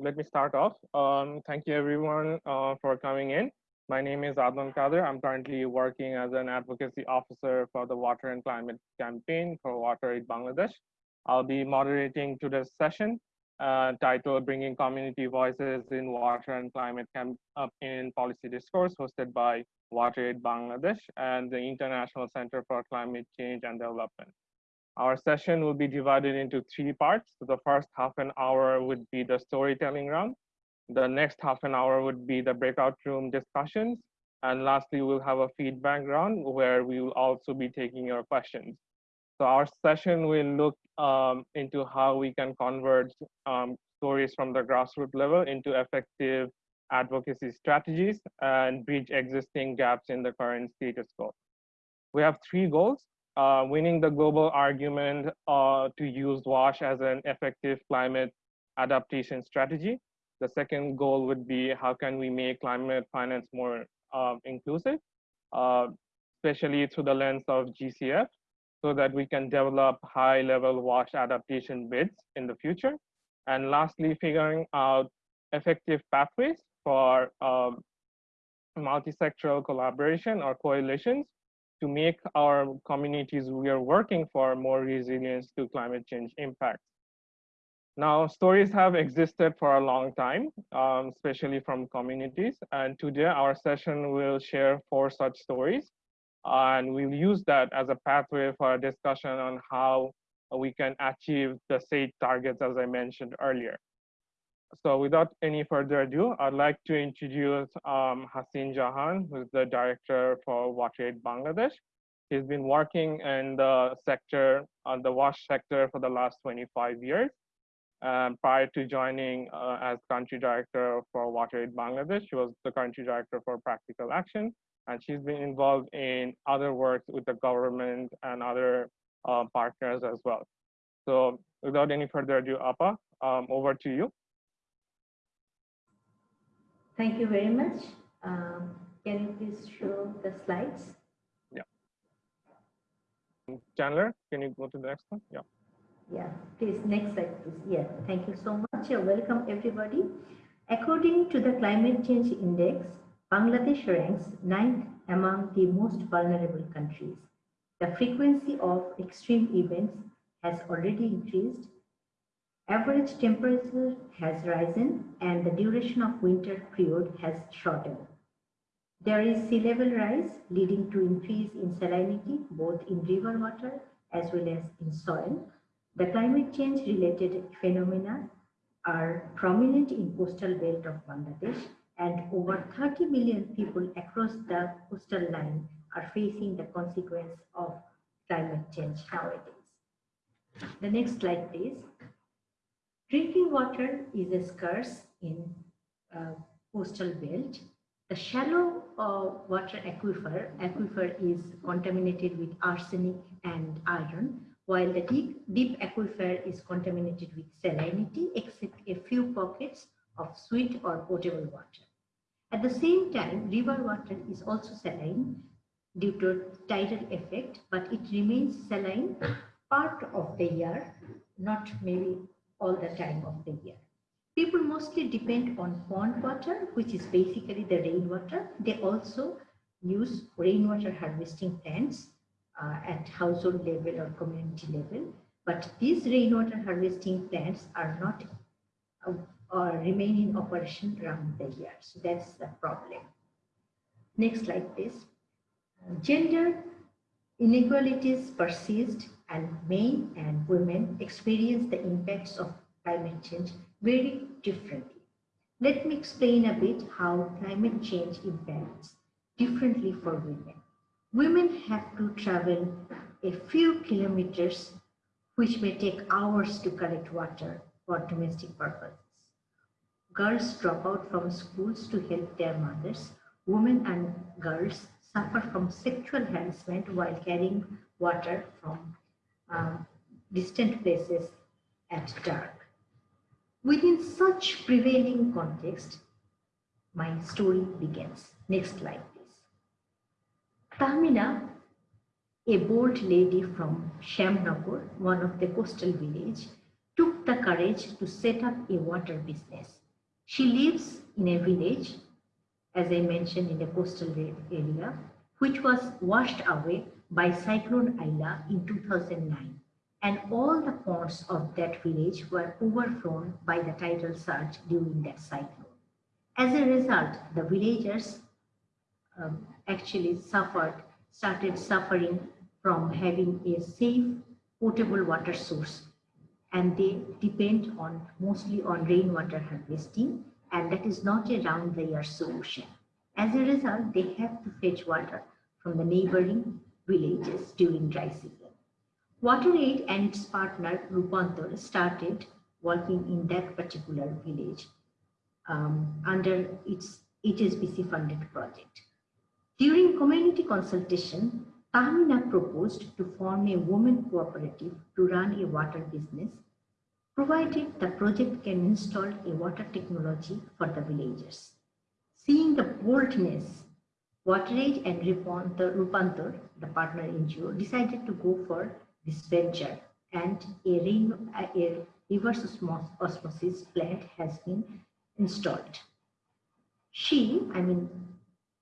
let me start off. Um, thank you everyone uh, for coming in. My name is Adnan Kader. I'm currently working as an advocacy officer for the Water and Climate Campaign for Water Aid Bangladesh. I'll be moderating today's session uh, titled Bringing Community Voices in Water and Climate Camp in Policy Discourse hosted by Water Aid Bangladesh and the International Center for Climate Change and Development. Our session will be divided into three parts. The first half an hour would be the storytelling round. The next half an hour would be the breakout room discussions. And lastly, we'll have a feedback round where we will also be taking your questions. So our session will look um, into how we can convert um, stories from the grassroots level into effective advocacy strategies and bridge existing gaps in the current status quo. We have three goals uh, winning the global argument uh, to use WASH as an effective climate adaptation strategy. The second goal would be how can we make climate finance more uh, inclusive, especially through the lens of GCF, so that we can develop high level WASH adaptation bids in the future. And lastly, figuring out effective pathways for um, multi-sectoral collaboration or coalitions to make our communities we are working for more resilient to climate change impacts. Now, stories have existed for a long time, um, especially from communities. And today our session will share four such stories. and we'll use that as a pathway for a discussion on how we can achieve the state targets, as I mentioned earlier. So without any further ado, I'd like to introduce um, Hasin Jahan, who's the director for WaterAid Bangladesh. He's been working in the sector, on the wash sector for the last 25 years. Um, prior to joining uh, as country director for WaterAid Bangladesh, she was the country director for Practical Action, and she's been involved in other works with the government and other uh, partners as well. So without any further ado, Appa, um, over to you. Thank you very much. Um, can you please show the slides? Yeah. Chandler, can you go to the next one? Yeah. Yeah, please, next slide, please. Yeah, thank you so much. welcome, everybody. According to the Climate Change Index, Bangladesh ranks ninth among the most vulnerable countries. The frequency of extreme events has already increased Average temperature has risen and the duration of winter period has shortened. There is sea level rise leading to increase in salinity both in river water as well as in soil. The climate change related phenomena are prominent in coastal belt of Bangladesh and over 30 million people across the coastal line are facing the consequence of climate change nowadays. The next slide, please. Drinking water is scarce in uh, coastal belt. The shallow uh, water aquifer, aquifer is contaminated with arsenic and iron, while the deep, deep aquifer is contaminated with salinity, except a few pockets of sweet or potable water. At the same time, river water is also saline due to tidal effect, but it remains saline part of the year, not maybe all the time of the year. People mostly depend on pond water, which is basically the rainwater. They also use rainwater harvesting plants uh, at household level or community level. But these rainwater harvesting plants are not uh, or remain in operation around the year. So that's the problem. Next slide, please. Gender inequalities persist and men and women experience the impacts of climate change very differently. Let me explain a bit how climate change impacts differently for women. Women have to travel a few kilometers, which may take hours to collect water for domestic purposes. Girls drop out from schools to help their mothers. Women and girls suffer from sexual harassment while carrying water from um, distant places at dark. Within such prevailing context, my story begins. Next slide, please. Tahmina, a bold lady from Shyamnagar, one of the coastal village, took the courage to set up a water business. She lives in a village, as I mentioned, in the coastal area, which was washed away by Cyclone Aila in 2009. And all the ponds of that village were overflown by the tidal surge during that cyclone. As a result, the villagers um, actually suffered, started suffering from having a safe potable water source and they depend on mostly on rainwater harvesting and that is not a round the year solution. As a result, they have to fetch water from the neighboring villages during dry season. WaterAid and its partner Rupantar started working in that particular village um, under its HSBC funded project. During community consultation, Tahmina proposed to form a women cooperative to run a water business, provided the project can install a water technology for the villagers. Seeing the boldness, WaterAid and Rupantar, the partner NGO, decided to go for this venture and a, rain, a reverse osmosis plant has been installed. She, I mean,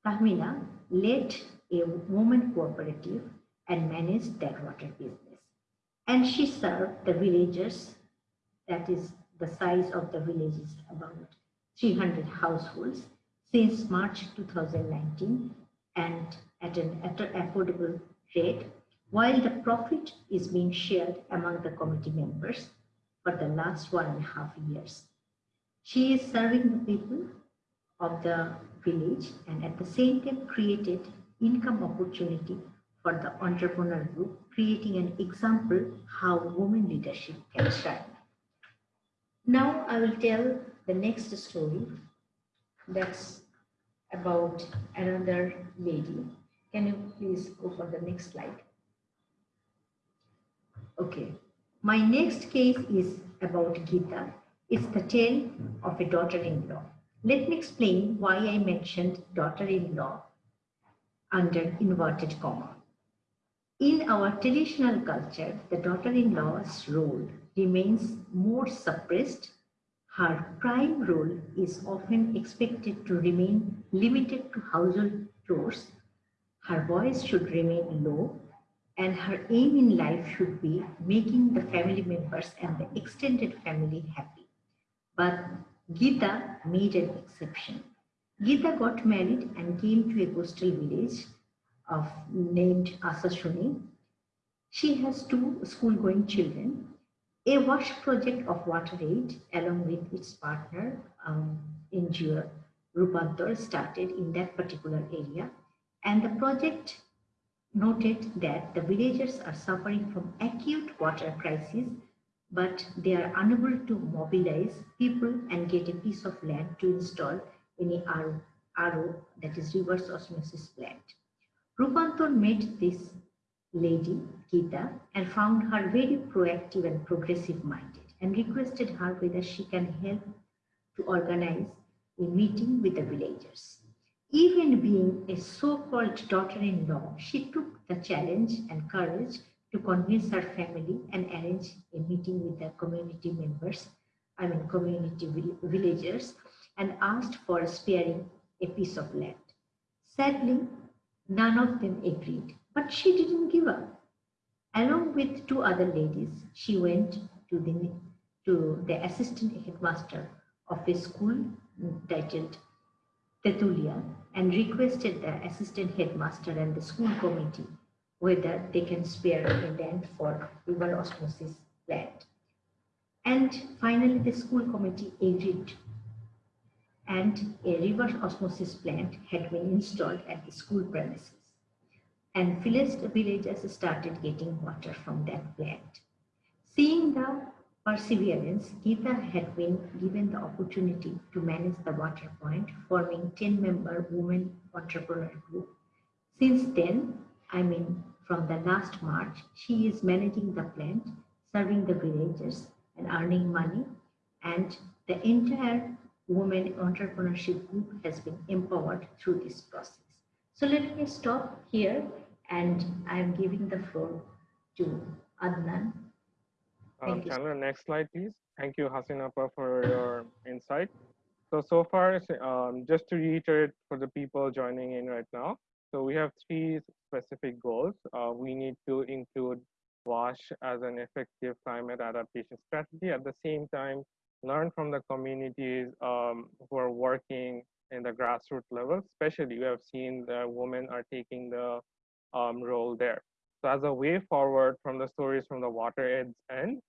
Tahmina, led a woman cooperative and managed their water business. And she served the villagers, that is the size of the village is about 300 households since March 2019 and at an, at affordable rate, while the profit is being shared among the committee members for the last one and a half years. She is serving the people of the village and at the same time created income opportunity for the entrepreneur group, creating an example how women leadership can shine. Now I will tell the next story that's about another lady. Can you please go for the next slide? Okay. My next case is about Gita. It's the tale of a daughter-in-law. Let me explain why I mentioned daughter-in-law under inverted comma. In our traditional culture, the daughter-in-law's role remains more suppressed. Her prime role is often expected to remain limited to household chores. Her voice should remain low and her aim in life should be making the family members and the extended family happy. But Gita made an exception. Gita got married and came to a coastal village of named Assasuni. She has two school-going children. A wash project of WaterAid along with its partner um, NGO Rupantar started in that particular area and the project noted that the villagers are suffering from acute water crisis but they are unable to mobilize people and get a piece of land to install any RO, RO that is reverse osmosis plant. Rupantar met this lady, Geeta, and found her very proactive and progressive minded and requested her whether she can help to organize a meeting with the villagers. Even being a so-called daughter-in-law, she took the challenge and courage to convince her family and arrange a meeting with the community members, I mean community villagers, and asked for sparing a piece of land. Sadly, none of them agreed, but she didn't give up. Along with two other ladies, she went to the, to the assistant headmaster of a school mm, titled Tetulia and requested the assistant headmaster and the school committee whether they can spare a land for reverse osmosis plant. And finally, the school committee agreed and a reverse osmosis plant had been installed at the school premises. And villagers started getting water from that plant. Seeing the perseverance, Geeta had been given the opportunity to manage the water point, forming 10-member women entrepreneur group. Since then, I mean, from the last March, she is managing the plant, serving the villagers and earning money. And the entire women entrepreneurship group has been empowered through this process. So let me stop here and I'm giving the floor to Adnan. Uh, Chandler, next slide, please. Thank you, Hasina, for your insight. So, so far, um, just to reiterate for the people joining in right now, so we have three specific goals. Uh, we need to include WASH as an effective climate adaptation strategy. At the same time, learn from the communities um, who are working in the grassroots level, especially you have seen the women are taking the um, role there. So as a way forward from the stories from the WaterAid's end,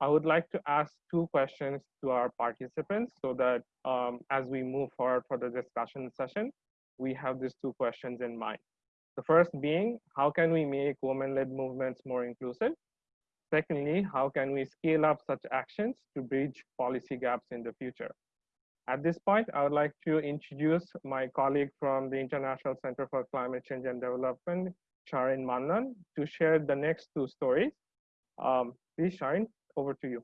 I would like to ask two questions to our participants so that um, as we move forward for the discussion session, we have these two questions in mind. The first being, how can we make women-led movements more inclusive? Secondly, how can we scale up such actions to bridge policy gaps in the future? At this point, I would like to introduce my colleague from the International Center for Climate Change and Development, Sharin Mannan, to share the next two stories. Um, please, Sharin, over to you.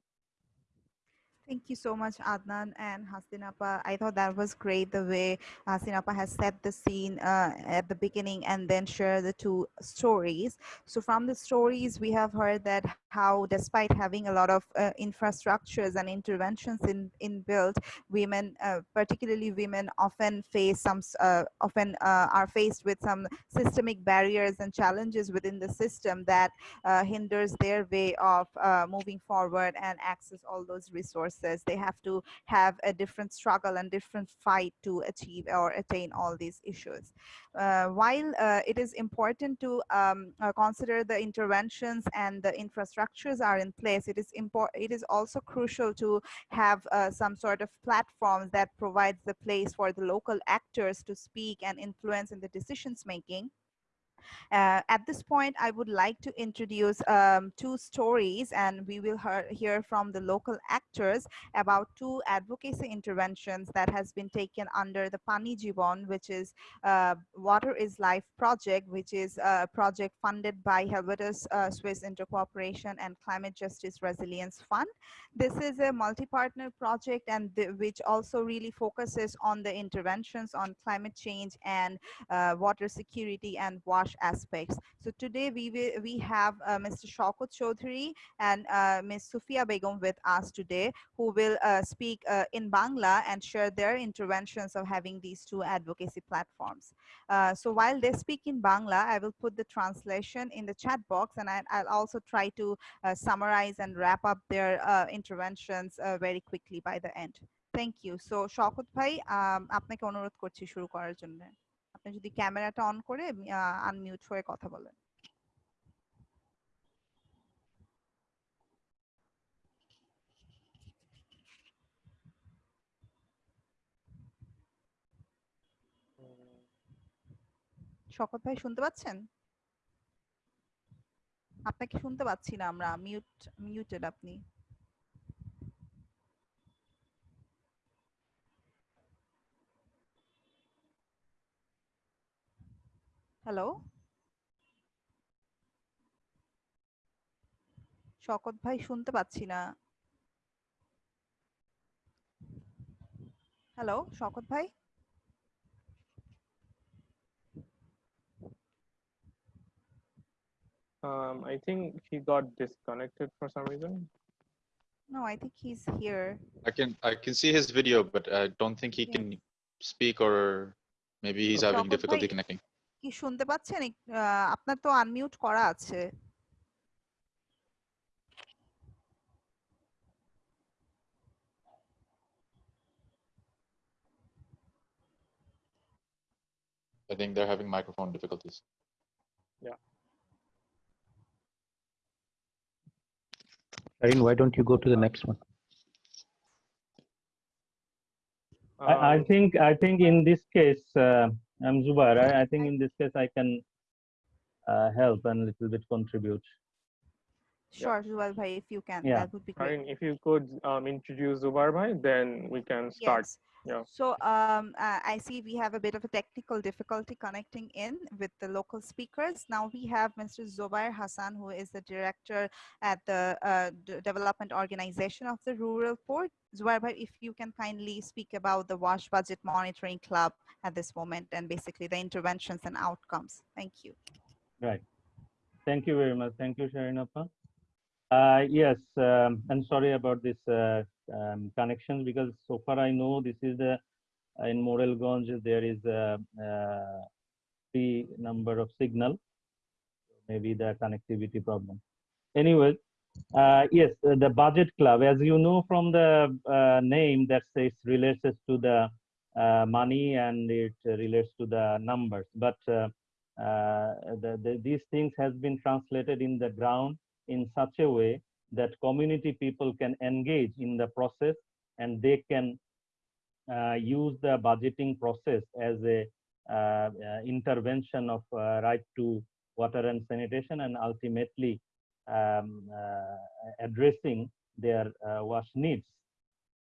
Thank you so much, Adnan and Hasinapa. I thought that was great the way Hasinapa has set the scene uh, at the beginning and then share the two stories. So from the stories, we have heard that how despite having a lot of uh, infrastructures and interventions in, in built, women, uh, particularly women often face some, uh, often uh, are faced with some systemic barriers and challenges within the system that uh, hinders their way of moving forward and access all those resources. They have to have a different struggle and different fight to achieve or attain all these issues. Uh, while uh, it is important to um, uh, consider the interventions and the infrastructures are in place, it is important. It is also crucial to have uh, some sort of platforms that provides the place for the local actors to speak and influence in the decisions making. Uh, at this point, I would like to introduce um, two stories and we will hear from the local actors about two advocacy interventions that has been taken under the Pani Jibon, which is uh, Water is Life project, which is a project funded by Helvetas uh, Swiss Intercooperation and Climate Justice Resilience Fund. This is a multi-partner project and the, which also really focuses on the interventions on climate change and uh, water security and wash aspects. So today we will, we have uh, Mr. Shaukat Chaudhary and uh, Ms. Sufia Begum with us today, who will uh, speak uh, in Bangla and share their interventions of having these two advocacy platforms. Uh, so while they speak in Bangla, I will put the translation in the chat box and I, will also try to uh, summarize and wrap up their interventions very quickly by the end. Thank you. So Shawkat ভাই আপনাকে অনুরোধ করছি শুরু করার জন্য আপনি যদি ক্যামেরাটা অন করে আনমিউট হয়ে কথা বলেন। শকত ভাই শুনতে পাচ্ছেন? আপনাকে শুনতে পাচ্ছি না আমরা মিউট মিউটেড আপনি। হ্যালো শকত ভাই শুনতে পাচ্ছি না হ্যালো শকত ভাই Um, I think he got disconnected for some reason. No, I think he's here. I can I can see his video, but I don't think he yeah. can speak or maybe he's having difficulty connecting. কি শুনতে পাচ্ছেন আপনার তো unmute করা আছে I think they're having microphone difficulties. Yeah. Erin, why don't you go to the next one? Um, I, I, um, think I think in this case, uh, I'm Zubair. I, I, think in this case I can uh, help and a little bit contribute. Sure, Zubair bhai, if you can, yeah. that would be great. I mean, if you could um, introduce Zubair bhai, then we can start. Yes. Yeah. So um, uh, I see we have a bit of a technical difficulty connecting in with the local speakers. Now we have Mr. Zubair Hassan, who is the director at the uh, development organization of the rural poor. Zubair, if you can kindly speak about the WASH Budget Monitoring Club at this moment and basically the interventions and outcomes. Thank you. Right. Thank you very much. Thank you, Sharinappa. Uh, yes, um, I'm sorry about this uh, um, connection because so far I know this is the in Morelganj there is a, a free number of signal, maybe the connectivity problem. Anyway, uh, yes, the budget club, as you know from the uh, name that says relates to the uh, money and it relates to the numbers, but uh, the, the, these things has been translated in the ground in such a way that community people can engage in the process and they can uh, use the budgeting process as a uh, uh, intervention of right to water and sanitation and ultimately um, addressing their wash needs.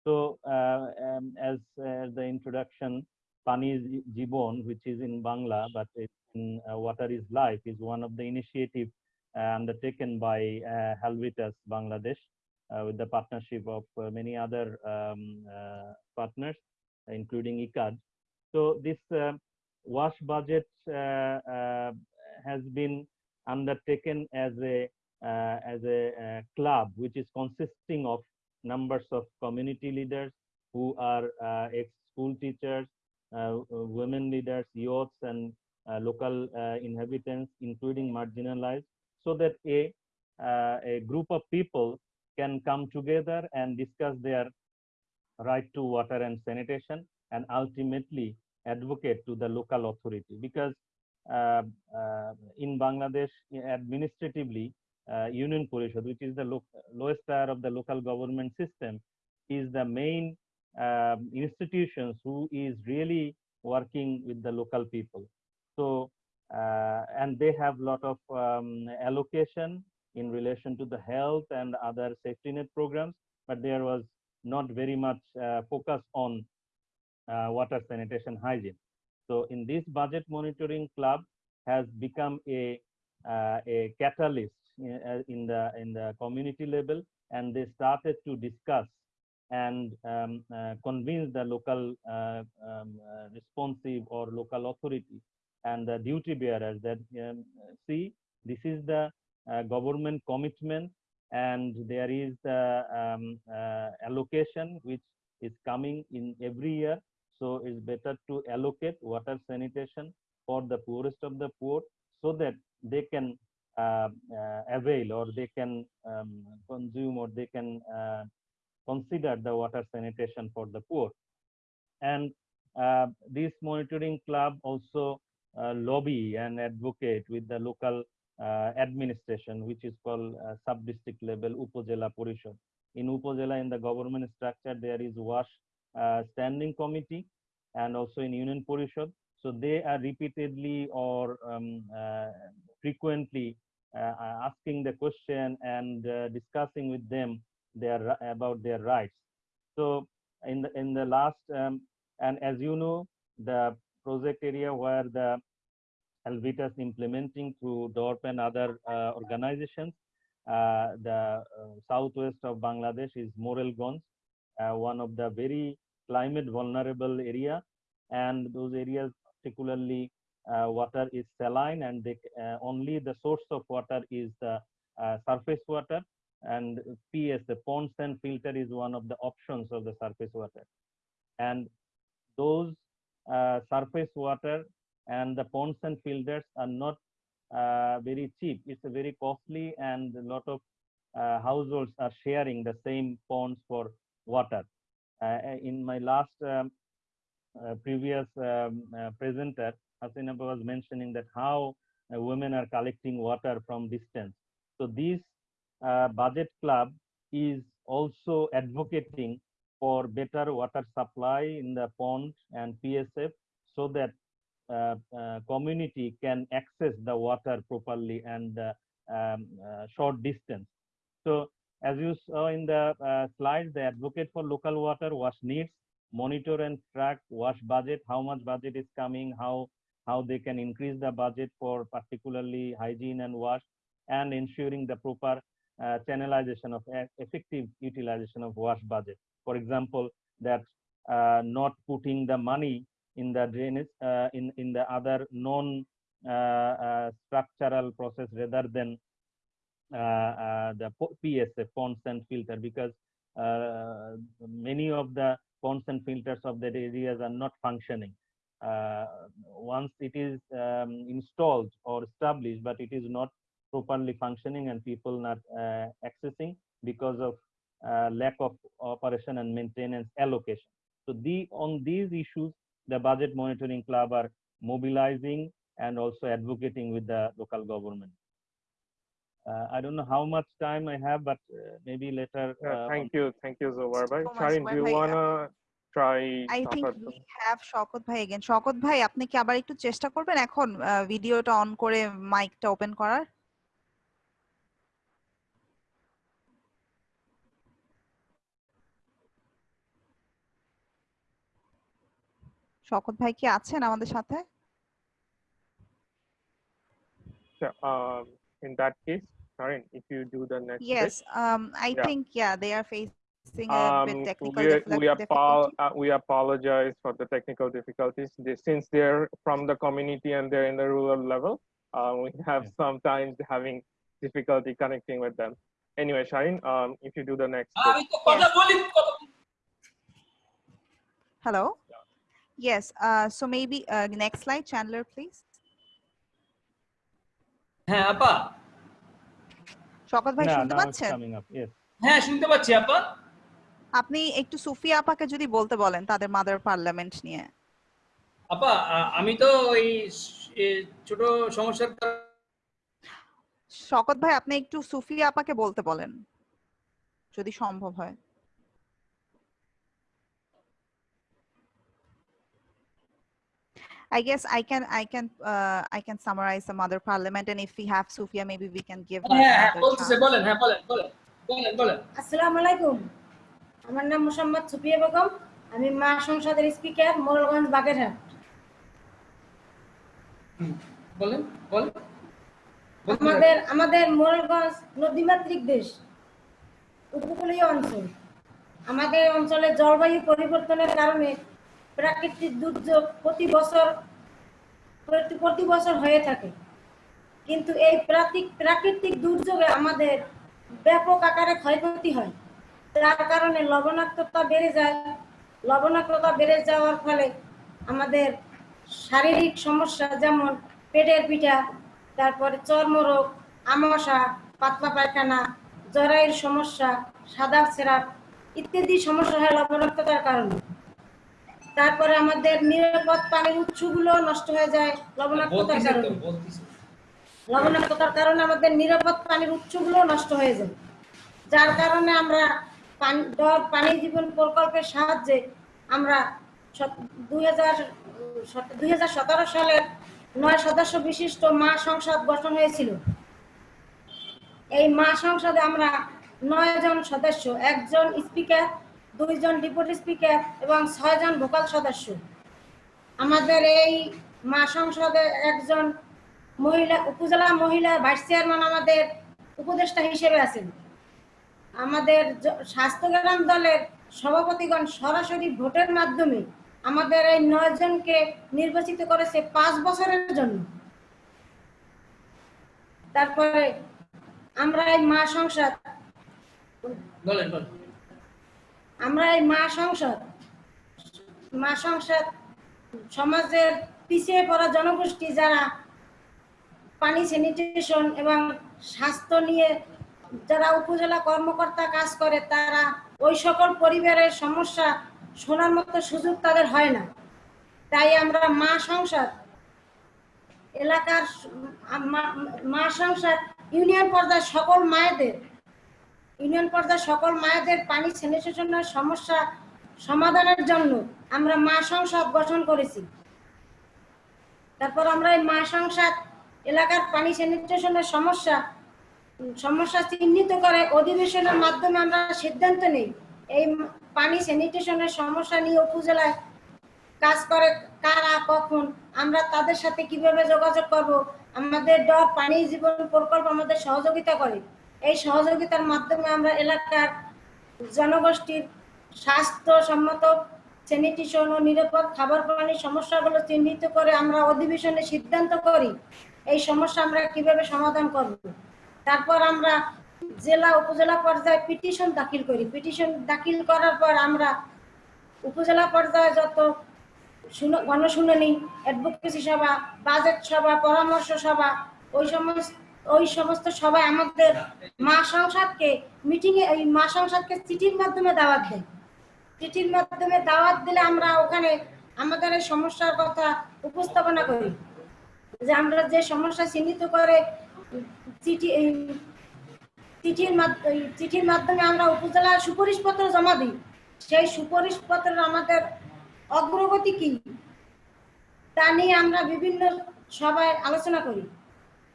So um, as the introduction, Pani Jibon, which is in Bangla, but in Water is Life, is one of the initiatives undertaken by uh, Helvetas Bangladesh uh, with the partnership of uh, many other um, partners, including ICCCAD. So this WASH budget has been undertaken as a uh, as a uh, club which is consisting of numbers of community leaders who are uh, ex-school teachers, women leaders, youths, and local inhabitants, including marginalized, so that a, a group of people can come together and discuss their right to water and sanitation and ultimately advocate to the local authority. Because uh, uh, in Bangladesh administratively uh, Union Parishad which is the lo lowest tier of the local government system is the main um, institutions who is really working with the local people. So uh, and they have a lot of um, allocation in relation to the health and other safety net programs, but there was not very much uh, focus on uh, water sanitation hygiene. So in this budget monitoring club has become a uh, a catalyst in, uh, in, the in the community level, and they started to discuss and um, uh, convince the local um, responsive or local authority and the duty bearers that um, see this is the uh, government commitment and there is the um, uh, allocation which is coming in every year. So it's better to allocate water sanitation for the poorest of the poor so that they can uh, uh avail or they can um, consume or they can uh, consider the water sanitation for the poor. And uh, this monitoring club also lobby and advocate with the local uh, administration, which is called uh, sub-district level Upazila Parishad. In Upazila, in the government structure, there is WASH standing committee and also in Union Parishad. So they are repeatedly or um, frequently asking the question and discussing with them their about their rights. So in the in the last um, and as you know, the project area where the Helvetas implementing through DORP and other uh, organizations. Uh, the uh, southwest of Bangladesh is Morelganj, one of the very climate vulnerable area. And those areas, particularly water is saline and they, only the source of water is the surface water and PS, the pond sand filter is one of the options of the surface water. And those uh, surface water and the pond sand filters are not uh, very cheap. It's very costly and a lot of uh, households are sharing the same ponds for water. Uh, in my last um, uh, previous um, uh, presenter, Hasinapa was mentioning that how uh, women are collecting water from distance. So this budget club is also advocating for better water supply in the pond and PSF so that uh, uh, community can access the water properly and uh, um, short distance. So as you saw in the slide, the advocate for local water wash needs, monitor and track wash budget, how much budget is coming, how how they can increase the budget for particularly hygiene and wash, and ensuring the proper uh, channelization of effective utilization of wash budget. For example, that uh, not putting the money in the drainage uh, in in the other non uh, uh, structural process rather than uh, uh, the PSA pond sand filter because many of the pond sand filters of that areas are not functioning. Once it is um, installed or established, but it is not properly functioning and people not accessing because of lack of operation and maintenance allocation. So the on these issues, the budget monitoring club are mobilizing and also advocating with the local government. Uh, I don't know how much time I have, but uh, maybe later. Yeah, uh, thank you, thank you, Zobar bhai. so Sharin, do you bhai. wanna try? I think we to- have শকত ভাই again. শকত ভাই আপনি কি আবার একটু চেষ্টা করবেন এখন ভিডিওটা অন করে মাইকটা ওপেন করার? শকত ভাই কি আছেন আমাদের সাথে? Yeah, um, in that case, Sharin, if you do the next bit. Yes, um, I Yeah. think yeah, they are facing a bit Um, technical we, difficulty. we, apo- uh, we apologize for the technical difficulties. They, since they're from the community and they're in the rural level, uh, we have Yeah. sometimes having difficulty connecting with them. Anyway, Sharin, um, if you do the next bit. আমি তো কথা বলি কথা Hello? Yes, uh, so maybe uh, next slide, Chandler, please. হ্যাঁ আপা শকত ভাই শুনতে it's পাচ্ছেন? coming up. Yes. হ্যাঁ শুনতে পাচ্ছি আপা আপনি একটু সুফিয়া আপাকে যদি বলতে বলেন তাদের মাদার পার্লামেন্ট নিয়ে আপা আমি তো ওই ছোট সমস্যার শকত ভাই আপনি একটু সুফিয়া আপাকে বলতে বলেন যদি সম্ভব হয় I guess I can I can uh, I can summarize the mother parliament and if we have Sufia maybe we can give হ্যাঁ বলতেছে বলেন হ্যাঁ বলেন বলেন বলেন বলেন। আসসালামু আলাইকুম। আমার নাম মোসাম্মদ সুপিয়া বেগম। আমি মা সংসদের স্পিকার মোরলগঞ্জ বাগেরহাট। বলেন বলেন। আমাদের আমাদের মোরলগঞ্জ নদীমাতৃক দেশ উপকূলীয় অঞ্চল। আমাদের অঞ্চলে জলবায়ু পরিবর্তনের কারণে প্রাকৃতিক দুর্যোগ প্রতি বছর প্রতি বছর হয়ে থাকে। কিন্তু এই প্রাকৃতিক প্রাকৃতিক দুর্যোগে আমাদের ব্যাপক আকারে ক্ষয়ক্ষতি হয়। তার কারণে লবণাক্ততা বেড়ে যায়। লবণাক্ততা বেড়ে যাওয়ার ফলে আমাদের শারীরিক সমস্যা যেমন পেটের পিঠা, তারপরে চর্মরোগ, আমাশা, পাতলা পায়খানা, জরায়ুর সমস্যা, সাদা সেরাপ ইত্যাদি সমস্যা হয় লবণাক্ততার কারণে। তারপরে আমাদের নিরাপদ পানির উৎসগুলো নষ্ট হয়ে যায় লবণাক্ততার কারণে। লবণাক্ততার কারণে আমাদের নিরাপদ পানির উৎসগুলো নষ্ট হয়ে যায়। যার কারণে আমরা পানি জীবন প্রকল্পের সাহায্যে আমরা দুই হাজার দুই হাজার সতেরো সালের নয় সদস্য বিশিষ্ট মা সংসদ গঠন হয়েছিল। এই মা সংসদে আমরা নয় জন সদস্য একজন স্পিকার দুইজন ডিপুটি স্পিকার এবং ছয়জন ভোকাল সদস্য। আমাদের এই মা সংসদে একজন মহিলা, উপজেলা মহিলা ভাইস চেয়ারম্যান আমাদের উপদেষ্টা হিসেবে আছেন। আমাদের স্বাস্থ্যগ্রাম দলের সভাপতিগণ সরাসরি ভোটের মাধ্যমে আমাদের এই নয় জনকে নির্বাচিত করেছে পাঁচ বছরের জন্য। তারপরে আমরা এই মা সংসদ আমরা এই মা সংসদ মা সংসদ সমাজের পিছিয়ে পড়া জনগোষ্ঠী যারা পানি স্যানিটেশন এবং স্বাস্থ্য নিয়ে যারা উপজেলা কর্মকর্তা কাজ করে, তারা ওই সকল পরিবারের সমস্যা শোনার মতো সুযোগ তাদের হয় না। তাই আমরা মা সংসদ, এলাকার মা- সংসদ, ইউনিয়ন পর্যায়ে সকল মায়েদের ইউনিয়ন পর্যায়ে সকল মায়েদের পানি স্যানিটেশনের সমস্যা সমাধানের জন্য আমরা মা সংসদ গঠন করেছি। তারপর আমরা এই মা সংসদ এলাকার পানি স্যানিটেশনের সমস্যা সমস্যা চিহ্নিত করে অধিবেশনের মাধ্যমে আমরা সিদ্ধান্ত নেই। এই পানি স্যানিটেশনের সমস্যা নিয়ে উপজেলায় কাজ করে কারা, কখন, আমরা তাদের সাথে কীভাবে যোগাযোগ করব? আমাদের ডর, পানি জীবন প্রকল্প আমাদের সহযোগিতা করে। এই সহযোগিতার মাধ্যমে আমরা এলাকার জনগোষ্ঠীর স্বাস্থ্যসম্মত স্যানিটেশন ও নিরাপদ খাবার পানির সমস্যাগুলো চিহ্নিত করে আমরা অধিবেশনে সিদ্ধান্ত করি এই সমস্যা আমরা কীভাবে সমাধান করব। তারপর আমরা জেলা উপজেলা পর্যায়ে পিটিশন দাখিল করি। পিটিশন দাখিল করার পর আমরা উপজেলা পর্যায়ে যত গণশুনানি অ্যাডভোকেসি সভা বাজেট সভা, পরামর্শ সভা, ওই সমস্ত ওই সমস্ত সবাই আমাদের মা সংসদকে মিটিং এ, এই মা সংসদকে চিঠির মাধ্যমে দাওয়াত দেয়। চিঠির মাধ্যমে দাওয়াত দিলে আমরা ওখানে আমাদের এই সমস্যার কথা উপস্থাপনা করি। যে আমরা যে সমস্যা চিহ্নিত করে চিঠি চিঠির চিঠির মাধ্যমে আমরা উপজেলার সুপারিশপত্র জমা দিই। সেই সুপারিশপত্র আমাদের অগ্রগতি কি? তা নিয়ে আমরা বিভিন্ন সভায় আলোচনা করি।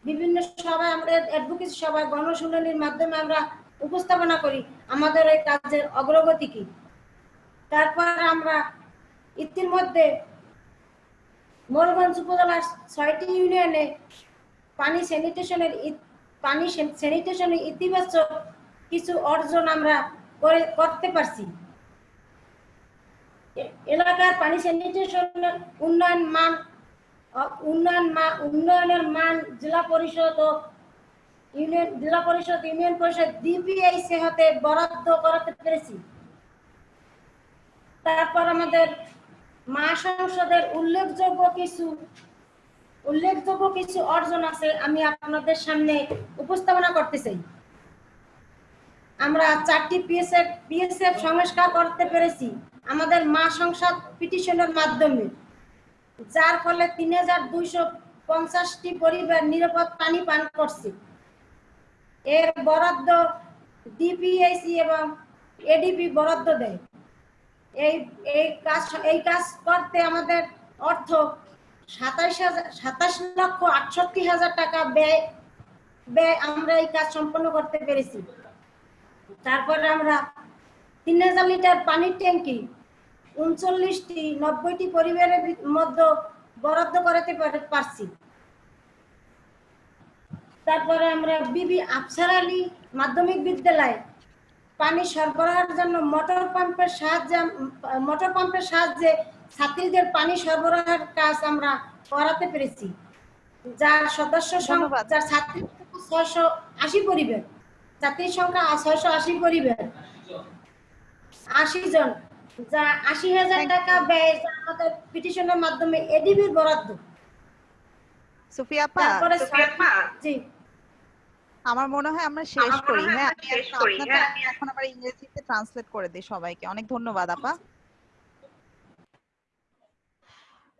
বিভিন্ন সভায় আমাদের অ্যাডভোকেসি সভায় গণশুনানির মাধ্যমে আমরা উপস্থাপনা করি। আমাদের এই কাজের অগ্রগতি কি? তারপর আমরা ইতিমধ্যে মোরগঞ্জ উপজেলার ছয়টি ইউনিয়নে পানি স্যানিটেশনের পানি স্যানিটেশনের ইতিবাচক কিছু অর্জন আমরা করে, করতে পারছি। এলাকার পানি স্যানিটেশনের উন্নয়ন মান উন্নয়ন মা, উন্নয়নের মান জেলা পরিষদ ও ইউনিয়ন, জেলা পরিষদ, ইউনিয়ন পরিষদ ডিপিআইসি হতে বরাদ্দ করাতে পেরেছি। তারপর আমাদের মা সংসদের উল্লেখযোগ্য কিছু উল্লেখযোগ্য কিছু অর্জন আছে আমি আপনাদের সামনে উপস্থাপনা করতে চাই। আমরা চারটি পিএসএফ পিএসএফ সংস্কার করতে পেরেছি আমাদের মা সংসদ পিটিশনের মাধ্যমে। যার ফলে তিন হাজার দুইশো পঞ্চাশটি পরিবার নিরাপদ পানি পান করছে। এর বরাদ্দ ডিপিএসি এবং এডিপি বরাদ্দ দেয়। এই এই কাজ এই কাজ করতে আমাদের অর্থ সাতাইশ হাজার, সাতাশ লক্ষ আটষট্টি হাজার টাকা ব্যয় ব্যয় আমরা এই কাজ সম্পন্ন করতে পেরেছি। তারপরে আমরা তিন হাজার লিটার পানির ট্যাঙ্কি উনচল্লিশটি নব্বইটি পরিবারের মধ্যে বরাদ্দ করাতে পারছি। তারপরে আমরা বিবি আফসার আলী মাধ্যমিক বিদ্যালয় পানি সরবরাহের জন্য মোটর পাম্পের সাহায্যে মোটর পাম্পের সাহায্যে ছাত্রীদের পানি সরবরাহের কাজ আমরা করাতে পেরেছি। যার সদস্য সংখ্যা। যার ছাত্রী ছয়শো আশি পরিবার। ছাত্রীর সংখ্যা ছয়শো আশি পরিবার। আশি জন। যা আশি হাজার. টাকা ব্যয় যা আমাদের পিটিশনের মাধ্যমে এডিবির বরাদ্দ। সুফিয়া আপা তারপরে জি। আমার মনে হয় আমরা শেষ করি হ্যাঁ আমি এখন আপনাকে এখন আবার ইংরেজিতে ট্রান্সলেট করে দিই সবাইকে। অনেক ধন্যবাদ আপা।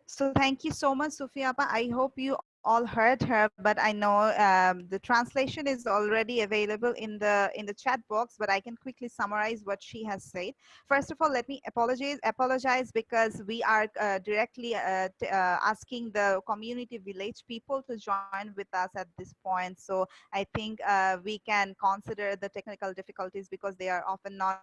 So thank you so much, Sufia. Appa. I hope you all heard her, but I know um, the translation is already available in the in the chat box. But I can quickly summarize what she has said. First of all, let me apologize apologize because we are uh, directly uh, uh, asking the community village people to join with us at this point. So I think uh, we can consider the technical difficulties because they are often not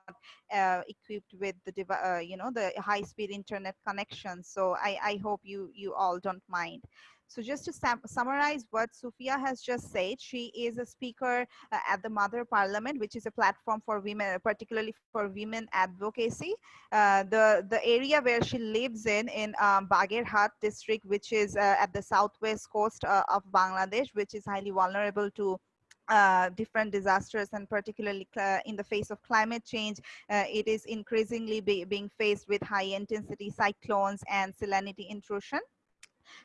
uh, equipped with the uh, you know the high speed internet connection so i i hope you you all don't mind so just to sum- summarize what Sufia has just said, she is a speaker uh, at the Mother Parliament, which is a platform for women, particularly for women advocacy. Uh, the the area where she lives in, in um, Bagerhat district, which is uh, at the southwest coast uh, of Bangladesh, which is highly vulnerable to uh, different disasters and particularly uh, in the face of climate change, uh, it is increasingly be, being faced with high intensity cyclones and salinity intrusion.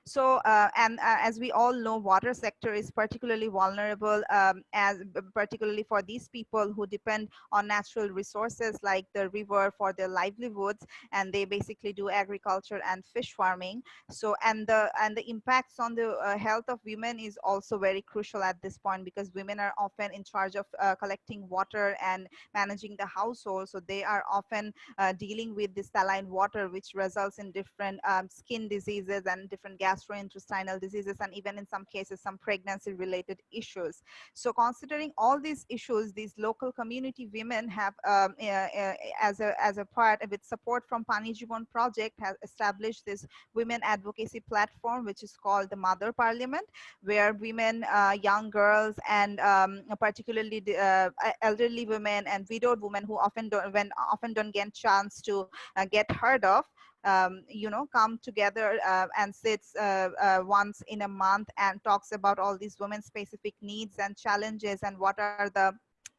So, uh, and uh, as we all know, water sector is particularly vulnerable, um, as particularly for these people who depend on natural resources like the river for their livelihoods, and they basically do agriculture and fish farming. So, and the and the impacts on the uh, health of women is also very crucial at this point because women are often in charge of uh, collecting water and managing the household. So they are often uh, dealing with the saline water, which results in different um, skin diseases and different gastrointestinal diseases, and even in some cases, some pregnancy related issues. So considering all these issues, these local community women have, um, uh, uh, as, a, as a part with support from Pani Jivan Project, has established this women advocacy platform, which is called the Mother Parliament, where women, uh, young girls, and um, particularly the, uh, elderly women and widowed women who often don't, when often don't get chance to uh, get heard of, um, you know, come together uh, and sits uh, uh, once in a month and talks about all these women specific needs and challenges and what are the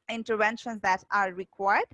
interventions that are required.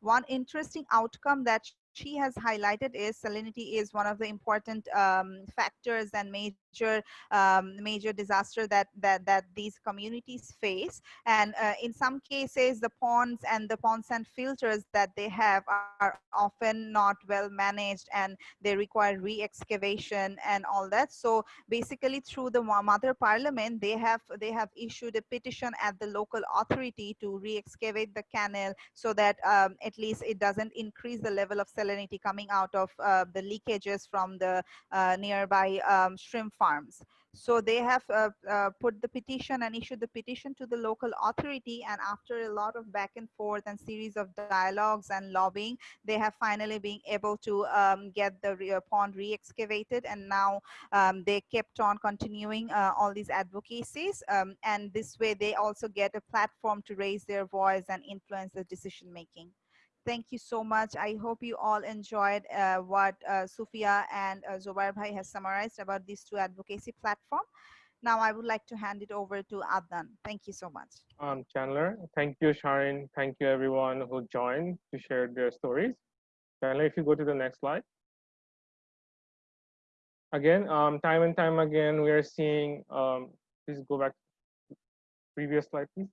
One interesting outcome that she has highlighted is salinity is one of the important um, factors and major um, major disaster that that that these communities face. And uh, in some cases the ponds and the pond sand filters that they have are often not well managed and they require re-excavation and all that. So basically through the mother parliament they have they have issued a petition at the local authority to re-excavate the canal so that um, at least it doesn't increase the level of salinity coming out of uh, the leakages from the uh, nearby um, shrimp farms. So they have uh, uh, put the petition and issued the petition to the local authority. And after a lot of back and forth and series of dialogues and lobbying, they have finally been able to um, get the re pond re-excavated. And now um, they kept on continuing uh, all these advocacies. Um, and this way they also get a platform to raise their voice and influence the decision making. Thank you so much. I hope you all enjoyed uh, what uh, Sufia and uh, Bhai has summarized about these two advocacy platform. Now I would like to hand it over to Adnan. Thank you so much. Um, Chandler, thank you, Sharon. Thank you everyone who joined to share their stories. Chandler, if you go to the next slide. Again, um, time and time again, we are seeing, um, please go back to previous slide, please.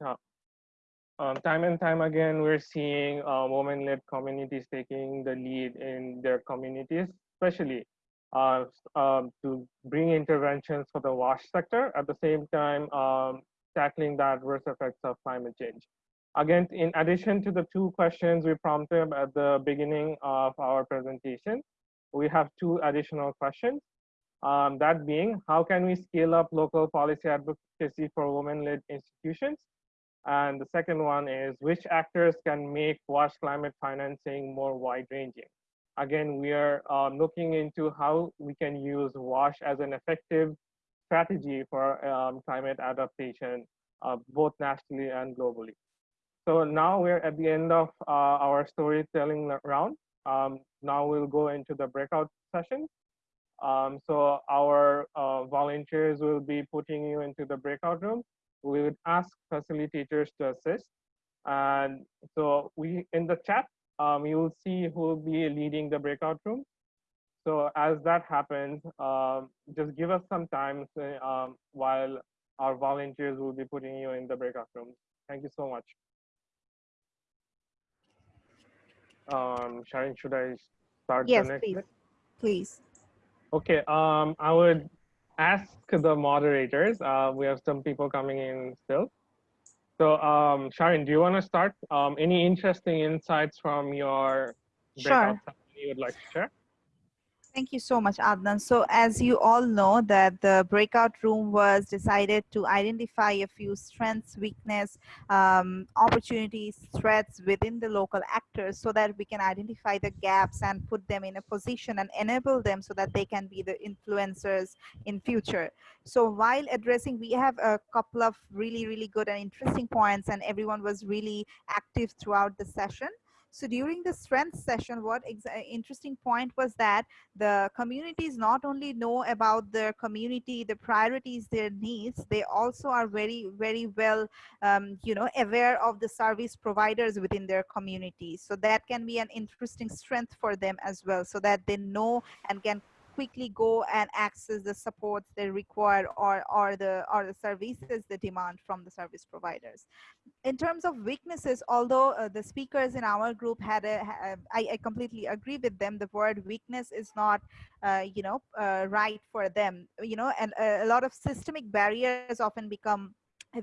Um, time and time again, we're seeing uh, women-led communities taking the lead in their communities, especially uh, um, to bring interventions for the wash sector, at the same time um, tackling the adverse effects of climate change. Again, in addition to the two questions we prompted at the beginning of our presentation, we have two additional questions. Um, that being, how can we scale up local policy advocacy for women-led institutions? And the second one is which actors can make WASH climate financing more wide ranging? Again, we are um, looking into how we can use WASH as an effective strategy for um, climate adaptation, uh, both nationally and globally. So now we're at the end of uh, our storytelling round. Um, now we'll go into the breakout session. Um, so our uh, volunteers will be putting you into the breakout room we would ask facilitators to assist. And so we in the chat, um, you will see who will be leading the breakout room. So as that happens, um, just give us some time um, while our volunteers will be putting you in the breakout room. Thank you so much. Um, Sharon, should I start yes, please. Bit? Please. Okay, um, I would ask the moderators. Uh, we have some people coming in still. So um, Sharon, do you want to start? Um, any interesting insights from your breakout sure. you would like to share? Thank you so much, Adnan. So as you all know that the breakout room was decided to identify a few strengths, weakness, um, opportunities, threats within the local actors so that we can identify the gaps and put them in a position and enable them so that they can be the influencers in future. So while addressing, we have a couple of really, really good and interesting points and everyone was really active throughout the session. So during the strength session, what uh, interesting point was that the communities not only know about their community, the priorities, their needs, they also are very, very well, um, you know, aware of the service providers within their communities. So that can be an interesting strength for them as well, so that they know and can quickly go and access the supports they require or, or, the, or the services they demand from the service providers. In terms of weaknesses, although uh, the speakers in our group had a, I, I completely agree with them, the word weakness is not, uh, you know, uh, right for them, you know, and a, a lot of systemic barriers often become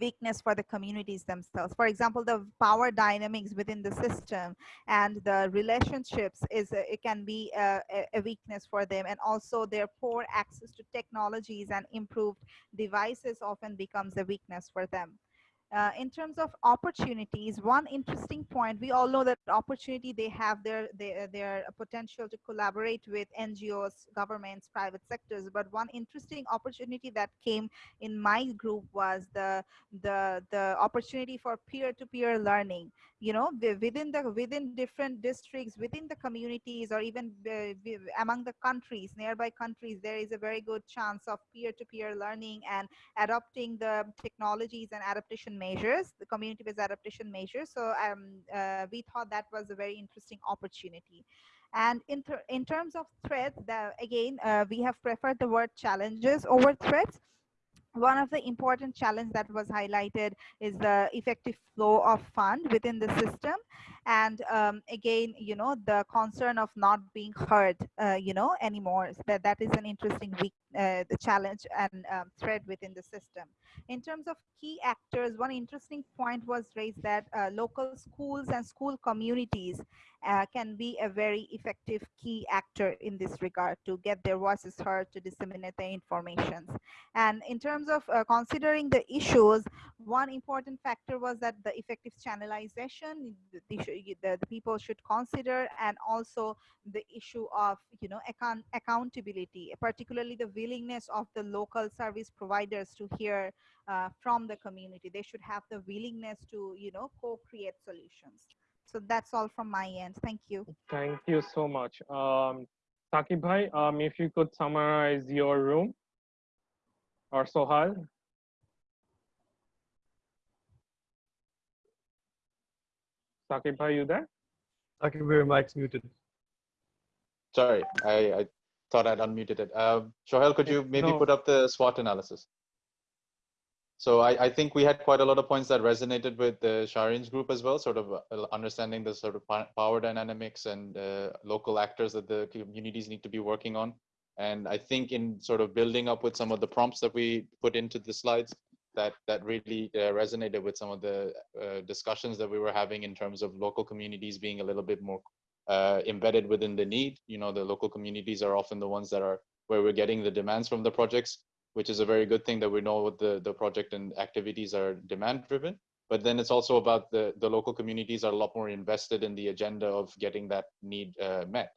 weakness for the communities themselves. For example, the power dynamics within the system and the relationships is a, it can be uh, a, a, weakness for them and also their poor access to technologies and improved devices often becomes a weakness for them. Uh, in terms of opportunities, one interesting point, we all know that opportunity, they have their, their, their potential to collaborate with NGOs, governments, private sectors. But one interesting opportunity that came in my group was the, the, the opportunity for peer-to-peer -peer learning. You know within the within different districts within the communities or even uh, among the countries nearby countries there is a very good chance of peer-to-peer learning and adopting the technologies and adaptation measures the community-based adaptation measures. So um, uh, we thought that was a very interesting opportunity. And in, ter in terms of threats the, again uh, we have preferred the word challenges over threats one of the important challenge that was highlighted is the effective flow of fund within the system. And um, again you know the concern of not being heard uh, you know anymore. That that is an interesting uh, the challenge and um, thread within the system. In terms of key actors one interesting point was raised that uh, local schools and school communities uh, can be a very effective key actor in this regard to get their voices heard to disseminate the information and in terms of uh, considering the issues one important factor was that the effective channelization the, the, the people should consider and also the issue of you know account accountability particularly the willingness of the local service providers to hear uh, from the community. They should have the willingness to you know co-create solutions so that's all from my end. Thank you. Thank you so much. Um Saqib bhai um if you could summarize your room or sohal. Saqib bhai you there? Saqib your mic's muted. Sorry i i thought i'd unmuted it. Um Sohal, could you maybe no. put up the swot analysis so I, I, think we had quite a lot of points that resonated with the Shahrin's group as well, sort of uh, understanding the sort of power dynamics and uh, local actors that the communities need to be working on. And I think in sort of building up with some of the prompts that we put into the slides, that that really uh, resonated with some of the uh, discussions that we were having in terms of local communities being a little bit more uh, embedded within the need. You know, the local communities are often the ones that are where we're getting the demands from the projects which is a very good thing that we know the, the project and activities are demand driven. But then it's also about the, the local communities are a lot more invested in the agenda of getting that need uh, met.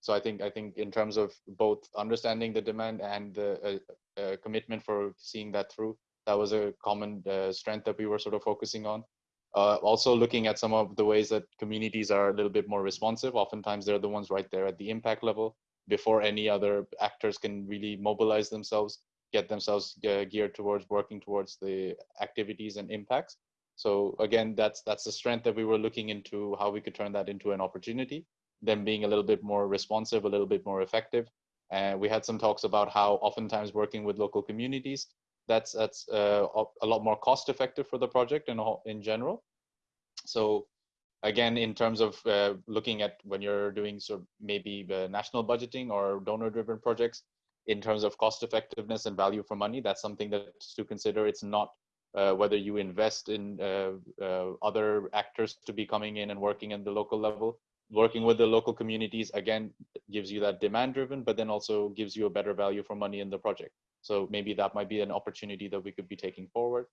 So I think I think in terms of both understanding the demand and the uh, uh, commitment for seeing that through, that was a common uh, strength that we were sort of focusing on. Uh, also looking at some of the ways that communities are a little bit more responsive. Oftentimes they're the ones right there at the impact level before any other actors can really mobilize themselves get themselves uh, geared towards working towards the activities and impacts. So again, that's that's the strength that we were looking into how we could turn that into an opportunity, them being a little bit more responsive, a little bit more effective. And we had some talks about how oftentimes working with local communities, that's that's uh, a lot more cost effective for the project in, in general. So again, in terms of uh, looking at when you're doing sort of maybe national budgeting or donor driven projects, in terms of cost effectiveness and value for money, that's something that's to consider. It's not uh, whether you invest in uh, uh, other actors to be coming in and working in the local level. Working with the local communities, again, gives you that demand driven, but then also gives you a better value for money in the project. So maybe that might be an opportunity that we could be taking forward.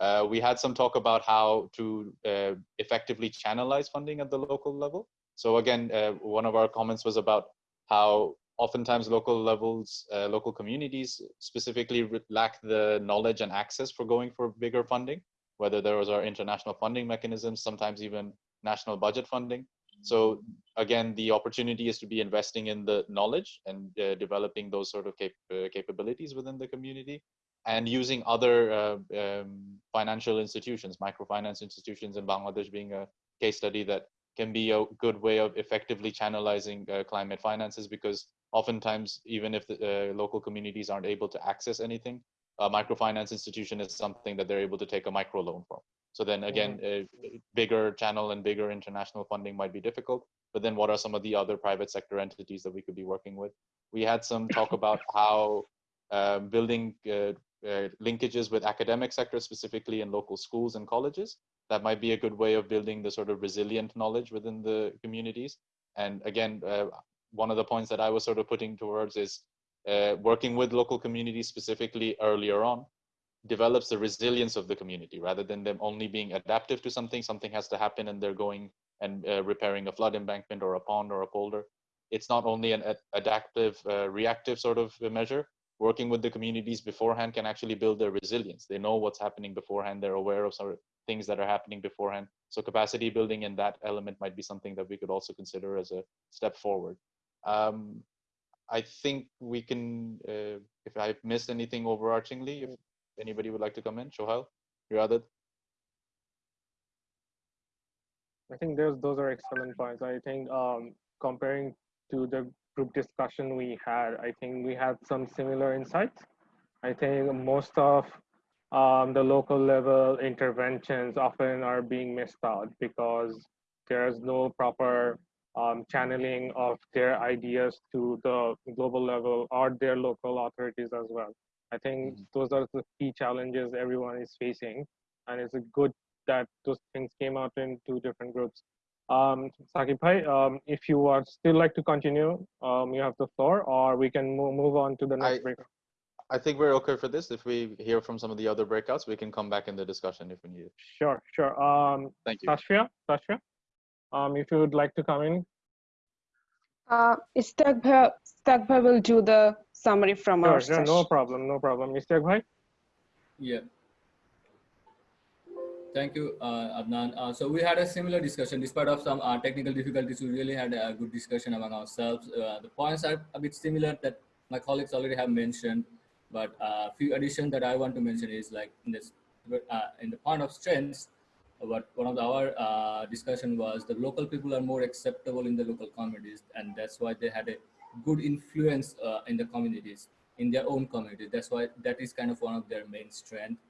Uh, we had some talk about how to uh, effectively channelize funding at the local level. So again, uh, one of our comments was about how oftentimes local levels, uh, local communities specifically lack the knowledge and access for going for bigger funding, whether those are international funding mechanisms, sometimes even national budget funding. So again, the opportunity is to be investing in the knowledge and uh, developing those sort of cap uh, capabilities within the community and using other uh, um, financial institutions, microfinance institutions in Bangladesh being a case study that can be a good way of effectively channelizing uh, climate finances because oftentimes, even if the uh, local communities aren't able to access anything, a microfinance institution is something that they're able to take a micro loan from. So then again, a bigger channel and bigger international funding might be difficult. But then what are some of the other private sector entities that we could be working with? We had some talk about how um, building uh, uh, linkages with academic sectors specifically in local schools and colleges. That might be a good way of building the sort of resilient knowledge within the communities. And again, uh, one of the points that I was sort of putting towards is uh, working with local communities specifically earlier on develops the resilience of the community rather than them only being adaptive to something. Something has to happen and they're going and uh, repairing a flood embankment or a pond or a polder. It's not only an ad adaptive, uh, reactive sort of measure, working with the communities beforehand can actually build their resilience. They know what's happening beforehand. They're aware of sort of things that are happening beforehand. So capacity building in that element might be something that we could also consider as a step forward. Um, I think we can, uh, if I've missed anything overarchingly, if anybody would like to come in, Shohal, Riadat. I think those those are excellent points. I think um, comparing to the group discussion we had, I think we had some similar insights. I think most of um, the local level interventions often are being missed out because there's no proper um, channeling of their ideas to the global level or their local authorities as well. I think Mhm. those are the key challenges everyone is facing, and it's a good that those things came out in two different groups. Um, Sakib Bhai, um, if you would still like to continue, um, you have the floor, or we can move, move on to the next I- break. I think we're okay for this. If we hear from some of the other breakouts, we can come back in the discussion if we need it. Sure, sure. Um, Thank you. Sashia, Sashia, um, if you would like to come in, Uh, Istagba, Istagba will do the summary from sure, our sure, no problem, no problem. Mr. Bhai, Yeah. Thank you, uh, Adnan. Uh, so we had a similar discussion. Despite of some uh, technical difficulties, we really had a good discussion among ourselves. Uh, the points are a bit similar that my colleagues already have mentioned, but a few additions that I want to mention is like in this, uh, in the point of strengths, what one of our uh, discussion was the local people are more acceptable in the local communities, and that's why they had a good influence uh, in the communities, in their own community. That's why that is kind of one of their main strength.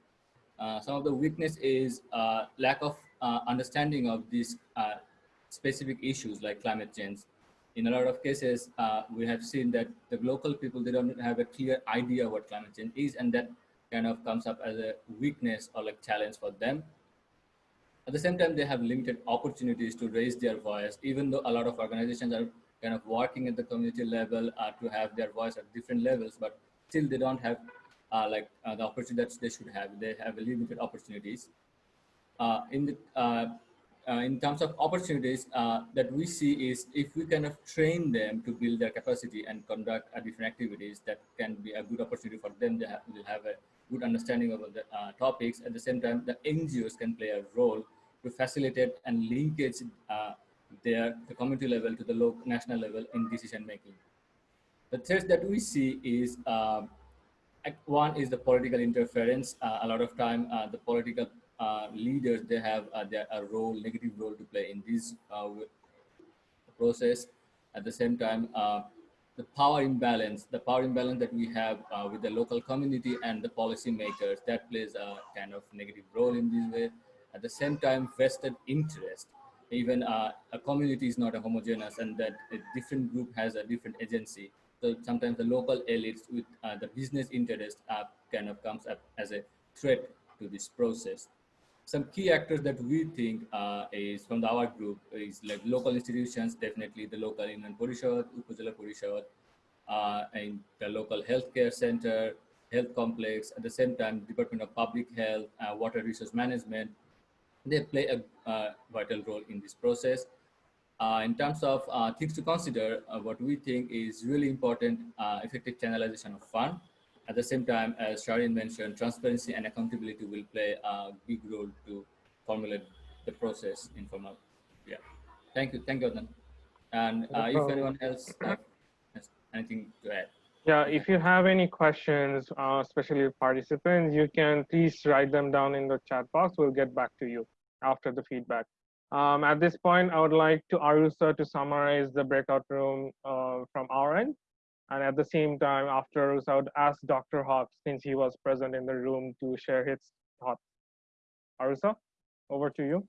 Uh, some of the weakness is uh, lack of uh, understanding of these specific issues like climate change. In a lot of cases, we have seen that the local people, they don't have a clear idea what climate change is, and that kind of comes up as a weakness or like challenge for them. At the same time, they have limited opportunities to raise their voice, even though a lot of organizations are kind of working at the community level uh, to have their voice at different levels, but still they don't have uh, like uh, the opportunity that they should have. They have limited opportunities. Uh, in the uh, uh, in terms of opportunities uh, that we see is if we kind of train them to build their capacity and conduct different activities, that can be a good opportunity for them. They will have a good understanding of the topics. At the same time, the NGOs can play a role to facilitate and linkage their the community level to the local national level in decision making. The threats that we see is one is the political interference. Uh, a lot of time, uh, the political uh, leaders they have a role, negative role to play in this process. At the same time, the power imbalance, the power imbalance that we have uh, with the local community and the policy makers, that plays a kind of negative role in this way. At the same time, vested interest. Even uh, a community is not a homogeneous, and that a different group has a different agency. So sometimes the local elites with uh, the business interest uh, kind of comes up as a threat to this process. Some key actors that we think uh, is from the, our group is like local institutions, definitely the local Union Parishad, Upazila Parishad, uh, and the local healthcare center, health complex, at the same time, Department of Public Health, uh, Water Resource Management, they play a uh, vital role in this process. Uh, in terms of uh, things to consider, uh, what we think is really important, uh, effective channelization of fund. At the same time, as Sharin mentioned, transparency and accountability will play a big role to formulate the process in formal. Yeah. Thank you. Thank you, Adnan. And uh, if anyone else has anything to add. Yeah, if you have any questions, uh, especially participants, you can please write them down in the chat box. We'll get back to you after the feedback. Um, at this point, I would like to Arusa to summarize the breakout room uh, from our end. And at the same time, after Arusa, I would ask Dr. Hawks, since he was present in the room, to share his thoughts. Arusa, over to you.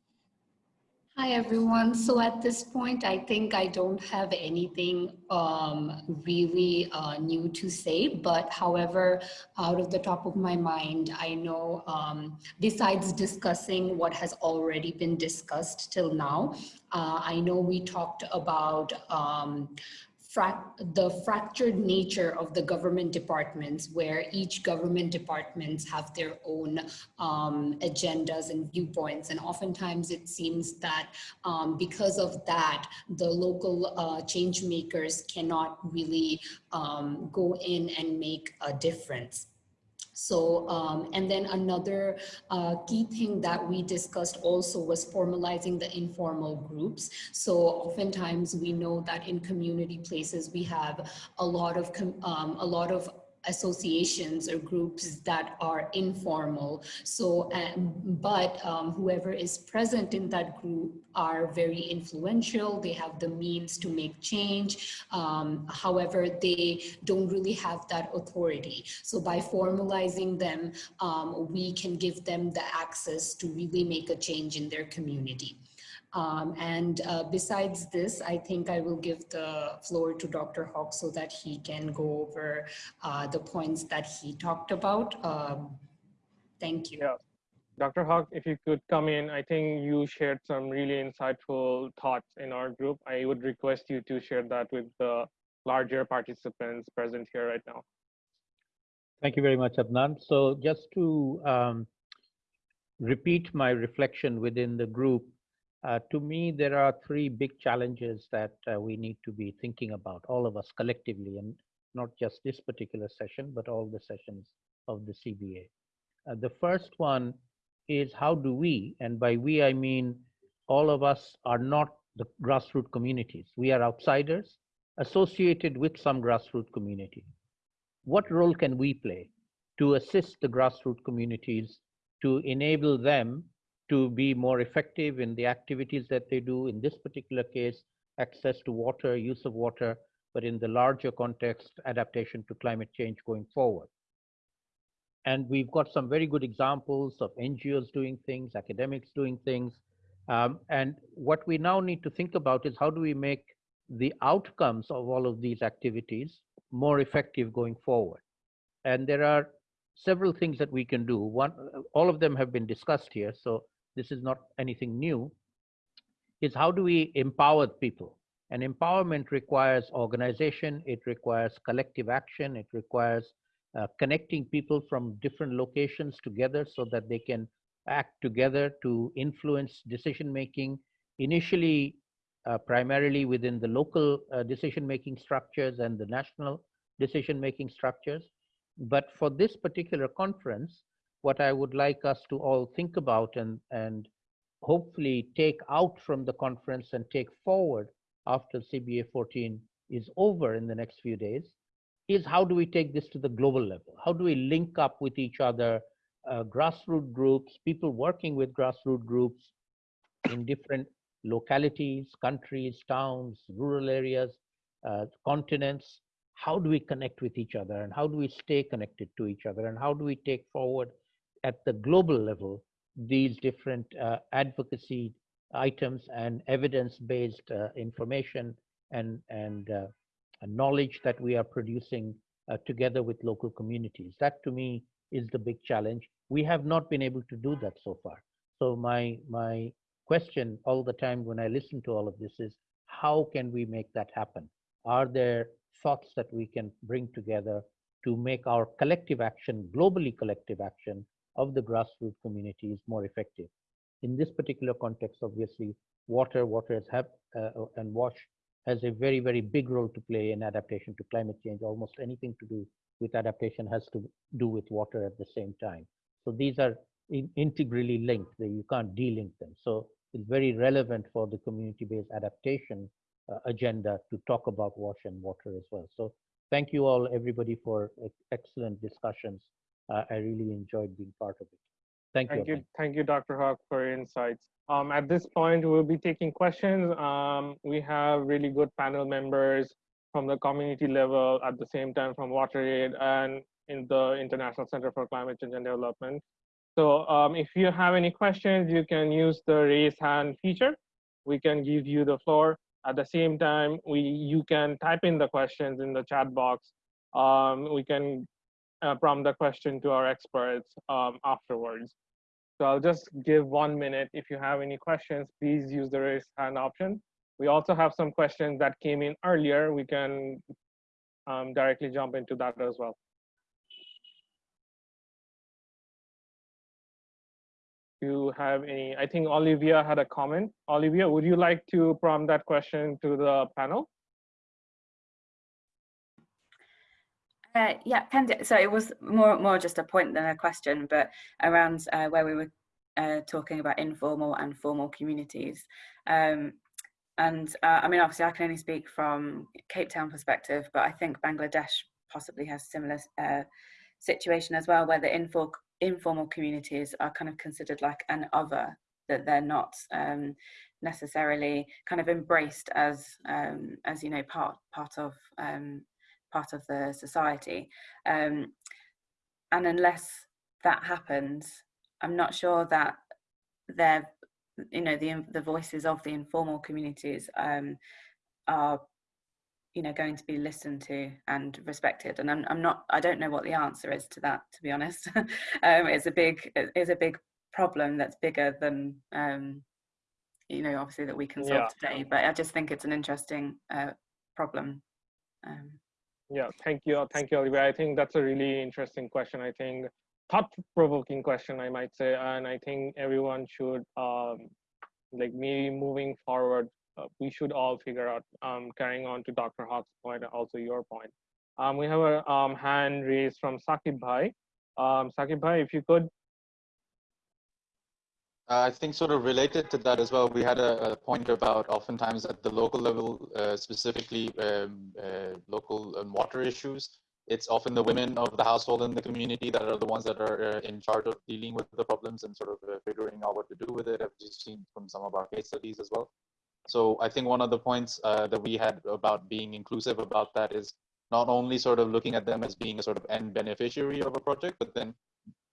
Hi, everyone. So at this point, I think I don't have anything um, really uh, new to say, but however, out of the top of my mind, I know um, besides discussing what has already been discussed till now, uh, I know we talked about um, the fractured nature of the government departments where each government departments have their own um, agendas and viewpoints. And oftentimes it seems that um, because of that, the local uh, change makers cannot really um, go in and make a difference. So, um, and then another uh, key thing that we discussed also was formalizing the informal groups. So oftentimes we know that in community places, we have a lot of, um, a lot of associations or groups that are informal. So, um, but um, whoever is present in that group are very influential. They have the means to make change. Um, however, they don't really have that authority. So by formalizing them, um, we can give them the access to really make a change in their community. Um, and uh, besides this, I think I will give the floor to Dr. Huq so that he can go over uh, the points that he talked about. Um, thank you. Yeah. Dr. Huq, if you could come in, I think you shared some really insightful thoughts in our group. I would request you to share that with the larger participants present here right now. Thank you very much, Adnan. So just to um, repeat my reflection within the group, uh, to me, there are three big challenges that uh, we need to be thinking about, all of us collectively, and not just this particular session, but all the sessions of the CBA. Uh, the first one is how do we, and by we I mean all of us are not the grassroots communities. We are outsiders associated with some grassroots community. What role can we play to assist the grassroots communities to enable them to be more effective in the activities that they do. In this particular case, access to water, use of water, but in the larger context, adaptation to climate change going forward. And we've got some very good examples of NGOs doing things, academics doing things. Um, and what we now need to think about is how do we make the outcomes of all of these activities more effective going forward? And there are several things that we can do. One, all of them have been discussed here. So this is not anything new, is how do we empower people? And empowerment requires organization, it requires collective action, it requires uh, connecting people from different locations together so that they can act together to influence decision making, initially uh, primarily within the local uh, decision making structures and the national decision making structures. But for this particular conference, what I would like us to all think about and, and hopefully take out from the conference and take forward after CBA 14 is over in the next few days is how do we take this to the global level? How do we link up with each other, uh, grassroots groups, people working with grassroots groups in different localities, countries, towns, rural areas, uh, continents? How do we connect with each other and how do we stay connected to each other and how do we take forward at the global level these different uh, advocacy items and evidence-based uh, information and, and uh, knowledge that we are producing uh, together with local communities. That to me is the big challenge. We have not been able to do that so far. So my, my question all the time when I listen to all of this is, how can we make that happen? Are there thoughts that we can bring together to make our collective action, globally collective action, of the grassroots community is more effective. In this particular context, obviously, water, water has have, uh, and wash has a very, very big role to play in adaptation to climate change. Almost anything to do with adaptation has to do with water at the same time. So these are in, integrally linked. You can't de-link them. So it's very relevant for the community-based adaptation uh, agenda to talk about wash and water as well. So thank you all, everybody, for excellent discussions uh, I really enjoyed being part of it. Thank, thank you. you. Thank you, Dr. Huq, for your insights. Um, at this point, we'll be taking questions. Um, we have really good panel members from the community level at the same time from WaterAid and in the International Center for Climate Change and Development. So um, if you have any questions, you can use the raise hand feature. We can give you the floor. At the same time, we you can type in the questions in the chat box. Um, we can uh, prompt the question to our experts um, afterwards. So I'll just give one minute. If you have any questions, please use the raise hand option. We also have some questions that came in earlier. We can um, directly jump into that as well. you have any, I think Olivia had a comment. Olivia, would you like to prompt that question to the panel? Uh, yeah, so it was more more just a point than a question, but around uh, where we were uh, talking about informal and formal communities. Um, and uh, I mean, obviously, I can only speak from Cape Town perspective, but I think Bangladesh possibly has similar uh, situation as well, where the informal informal communities are kind of considered like an other, that they're not um, necessarily kind of embraced as um, as you know part part of um, part of the society. Um, and unless that happens, I'm not sure that they're you know the the voices of the informal communities um, are you know going to be listened to and respected and I'm, I'm not i don't know what the answer is to that to be honest um, it's a big it's a big problem that's bigger than um, you know obviously that we can solve yeah. today but i just think it's an interesting uh, problem um, yeah thank you thank you Olivia. i think that's a really interesting question i think thought-provoking question i might say and i think everyone should um, like me moving forward uh, we should all figure out, um, carrying on to Dr. Huq's point, also your point. Um, we have a um, hand raised from Sakib Bhai. Um, Sakib Bhai, if you could. I think sort of related to that as well, we had a, a point about oftentimes at the local level, uh, specifically um, uh, local um, water issues, it's often the women of the household and the community that are the ones that are uh, in charge of dealing with the problems and sort of uh, figuring out what to do with it, as you've seen from some of our case studies as well. So I think one of the points uh, that we had about being inclusive about that is not only sort of looking at them as being a sort of end beneficiary of a project, but then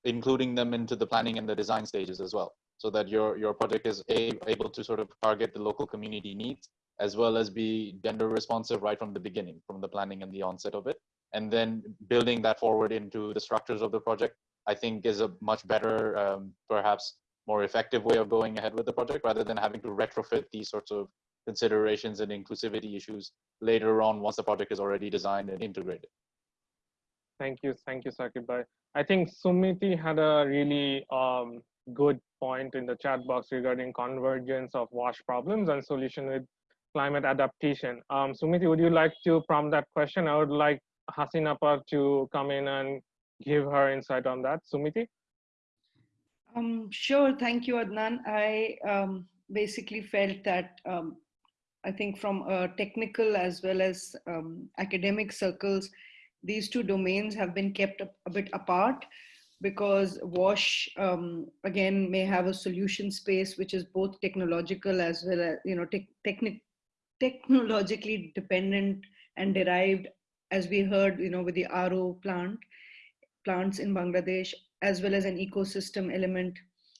including them into the planning and the design stages as well. So that your, your project is a, able to sort of target the local community needs, as well as be gender responsive right from the beginning, from the planning and the onset of it. And then building that forward into the structures of the project, I think is a much better, um, perhaps more effective way of going ahead with the project rather than having to retrofit these sorts of considerations and inclusivity issues later on once the project is already designed and integrated. Thank you. Thank you, Sakib I think Sumiti had a really um, good point in the chat box regarding convergence of wash problems and solution with climate adaptation. Um, Sumiti, would you like to prompt that question? I would like Hasinapa to come in and give her insight on that. Sumiti? Um, sure, thank you, Adnan. I um, basically felt that um, I think from a technical as well as um, academic circles, these two domains have been kept a, a bit apart because WASH, um, again, may have a solution space which is both technological as well as, you know, te technologically dependent and derived, as we heard, you know, with the RO plant, plants in Bangladesh, as well as an ecosystem element.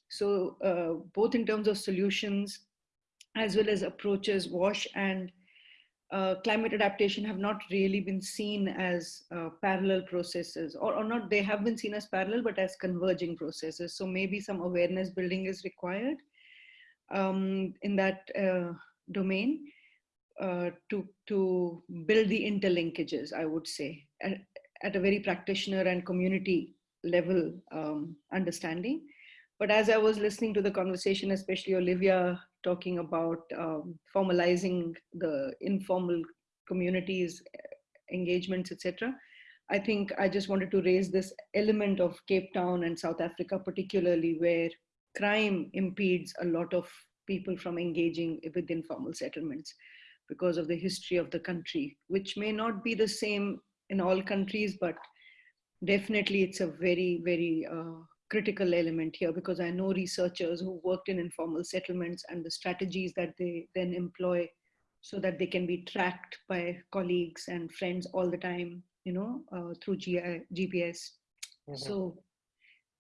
So uh, both in terms of solutions, as well as approaches, WASH and uh, climate adaptation have not really been seen as uh, parallel processes or, or not, they have been seen as parallel, but as converging processes. So maybe some awareness building is required um, in that uh, domain uh, to, to build the interlinkages, I would say, at, at a very practitioner and community level um, understanding. But as I was listening to the conversation, especially Olivia talking about um, formalizing the informal communities, engagements, etc., I think I just wanted to raise this element of Cape Town and South Africa, particularly where crime impedes a lot of people from engaging with informal settlements because of the history of the country, which may not be the same in all countries, but definitely it's a very, very uh, critical element here because I know researchers who worked in informal settlements and the strategies that they then employ so that they can be tracked by colleagues and friends all the time, you know, uh, through GI, GPS. Mm -hmm. So,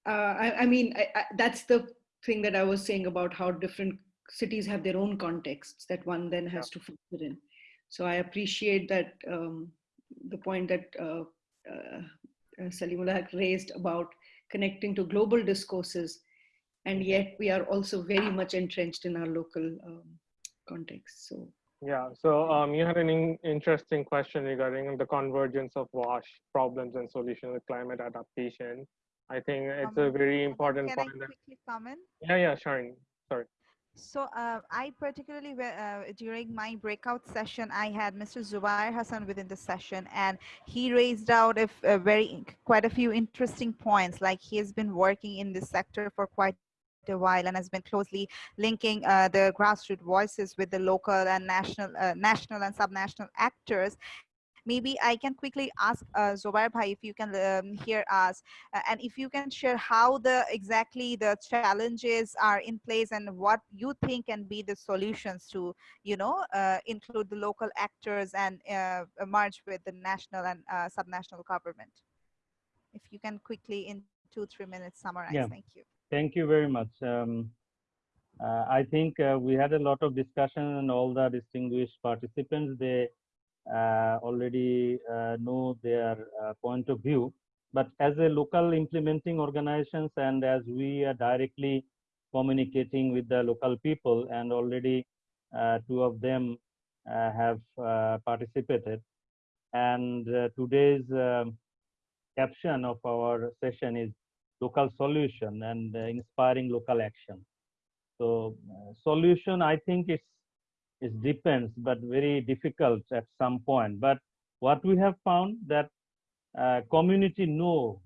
uh, I, I, mean, I, I, that's the thing that I was saying about how different cities have their own contexts that one then has yeah. to factor in. So I appreciate that um, the point that uh, uh, uh, Salimullah raised about connecting to global discourses, and yet we are also very much entrenched in our local um, context. So Yeah, so um, you had an in interesting question regarding the convergence of WASH problems and solutions with climate adaptation. I think it's Um, a very important Can I point. that- quickly comment? Yeah, yeah, Sharon, sorry. So uh, I particularly uh, during my breakout session, I had Mr. Zubair Hassan within the session, and he raised out a, a very quite a few interesting points. Like he has been working in this sector for quite a while and has been closely linking uh, the grassroots voices with the local and national, uh, national and subnational actors. Maybe I can quickly ask uh, Zubair Bhai if you can um, hear us uh, and if you can share how the exactly the challenges are in place and what you think can be the solutions to you know uh, include the local actors and uh, merge with the national and uh, subnational government if you can quickly in two three minutes summarize Yeah. thank you Thank you very much. Um, uh, I think uh, we had a lot of discussion and all the distinguished participants, they already uh, know their uh, point of view. But as a local implementing organizations and as we are directly communicating with the local people and already uh, two of them uh, have uh, participated. And uh, today's um, caption of our session is local solution and uh, inspiring local action. So uh, solution, I think it's it depends, but very difficult at some point. But what we have found that uh, community know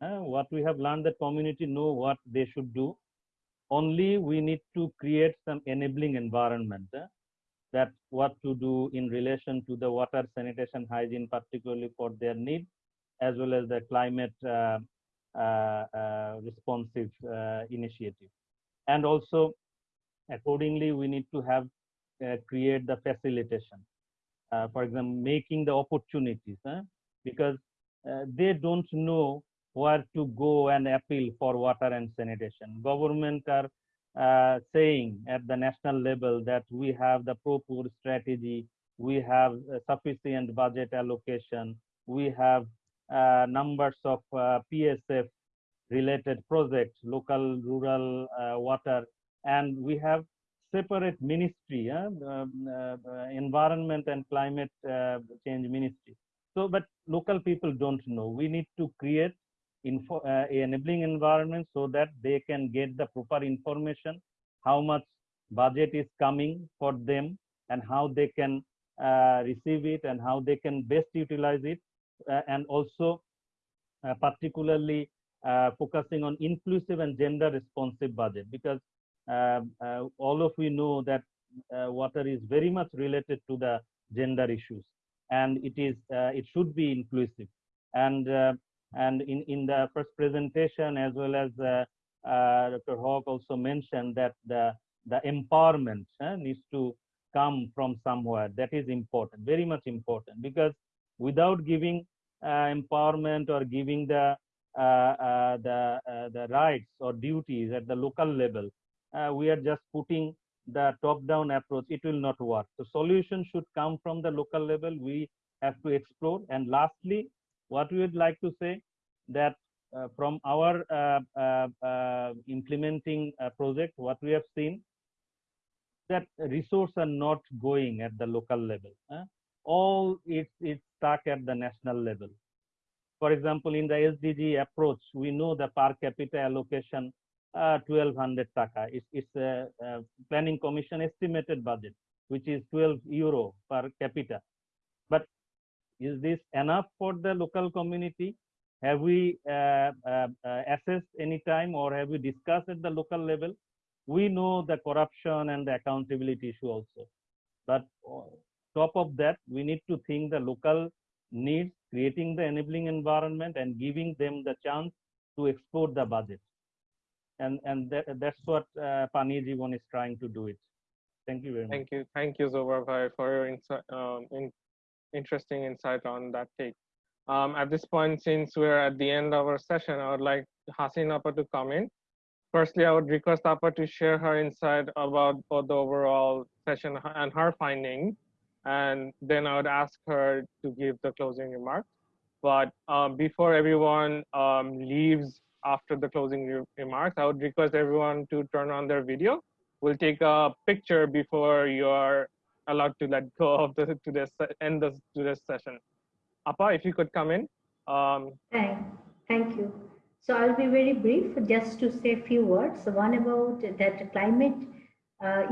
uh, what we have learned that community know what they should do. Only we need to create some enabling environment uh, that what to do in relation to the water sanitation hygiene, particularly for their need, as well as the climate uh, uh, uh, responsive initiative. And also, accordingly, we need to have create the facilitation. Uh, for example, making the opportunities, huh? because uh, they don't know where to go and appeal for water and sanitation. Government are uh, saying at the national level that we have the proper strategy, we have uh, sufficient budget allocation, we have uh, numbers of uh, PSF related projects, local rural uh, water, and we have separate ministry, uh, um, uh, uh, environment and climate uh, change ministry. So, but local people don't know. We need to create info, enabling environment so that they can get the proper information, how much budget is coming for them, and how they can uh, receive it, and how they can best utilize it, uh, and also uh, particularly focusing on inclusive and gender responsive budget because all of we know that uh, water is very much related to the gender issues. And it is uh, it should be inclusive. And uh, and in in the first presentation as well as uh, uh, Dr. Huq also mentioned that the the empowerment uh, needs to come from somewhere. That is important very much important. Because without giving uh, empowerment or giving the uh, uh, the uh, the rights or duties at the local level uh, we are just putting the top down approach. It will not work. The solution should come from the local level we have to explore. And lastly what we would like to say that uh, from our uh, uh, uh, implementing uh, project what we have seen that resources are not going at the local level all it's it's stuck at the national level. For example in the sdg approach we know the per capita allocation uh, 1200 taka. It's, it's a, a planning commission estimated budget, which is 12 euro per capita. But is this enough for the local community? Have we uh, uh, uh, assessed any time or have we discussed at the local level? We know the corruption and the accountability issue also. But top of that, we need to think the local needs, creating the enabling environment and giving them the chance to explore the budget and and that, that's what uh, Pani Jivan is trying to do it. Thank you very much. Thank you, thank you, Zubair for your um, in, interesting insight on that take. Um, at this point, since we're at the end of our session, I would like Hasin Appa to come in. Firstly, I would request Appa to share her insight about the overall session and her findings, and then I would ask her to give the closing remarks. But um, before everyone um, leaves after the closing re remarks, I would request everyone to turn on their video. We'll take a picture before you are allowed to let go of the today's end the today's session. Appa, if you could come in. Um, thank, thank you. So I'll be very brief, just to say a few words. One about that climate, uh,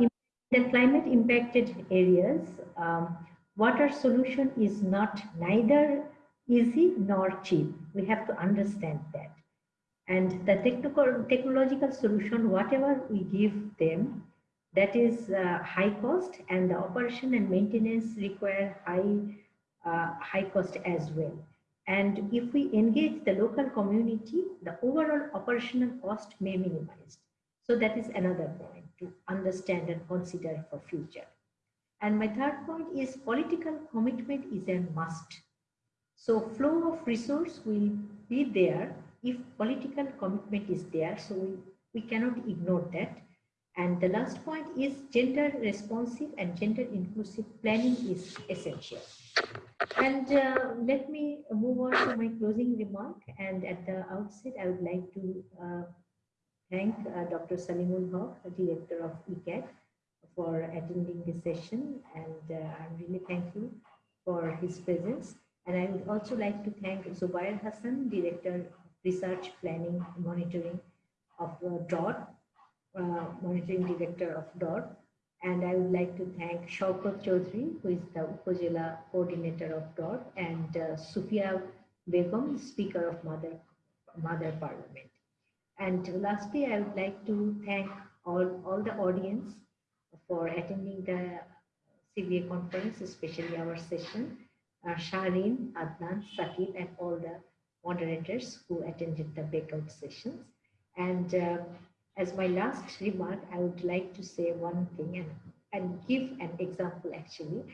the climate impacted areas, um, water solution is not neither easy nor cheap. We have to understand that. And the technical, technological solution, whatever we give them, that is uh, high cost and the operation and maintenance require high, uh, high cost as well. And if we engage the local community, the overall operational cost may minimize. So that is another point to understand and consider for future. And my third point is political commitment is a must. So flow of resource will be there if political commitment is there. So we, we cannot ignore that. And the last point is gender responsive and gender inclusive planning is essential. And uh, let me move on to my closing remark. And at the outset, I would like to uh, thank uh, Dr. Saleemul Huq, Director of ICCCAD, for attending this session. And uh, I'm really thankful for his presence. And I would also like to thank Zubair Hassan, Director Research Planning Monitoring of uh, DOT, uh, Monitoring Director of DOT, and I would like to thank Shaukat Chaudhary, who is the Upazila coordinator of DOT, and uh, Sufia Begum, Speaker of Mother, Mother Parliament. And lastly, I would like to thank all, all the audience for attending the CBA conference, especially our session, uh, Shahrin, Adnan, Sakib, and all the moderators who attended the breakout sessions. And uh, as my last remark, I would like to say one thing and, and give an example actually.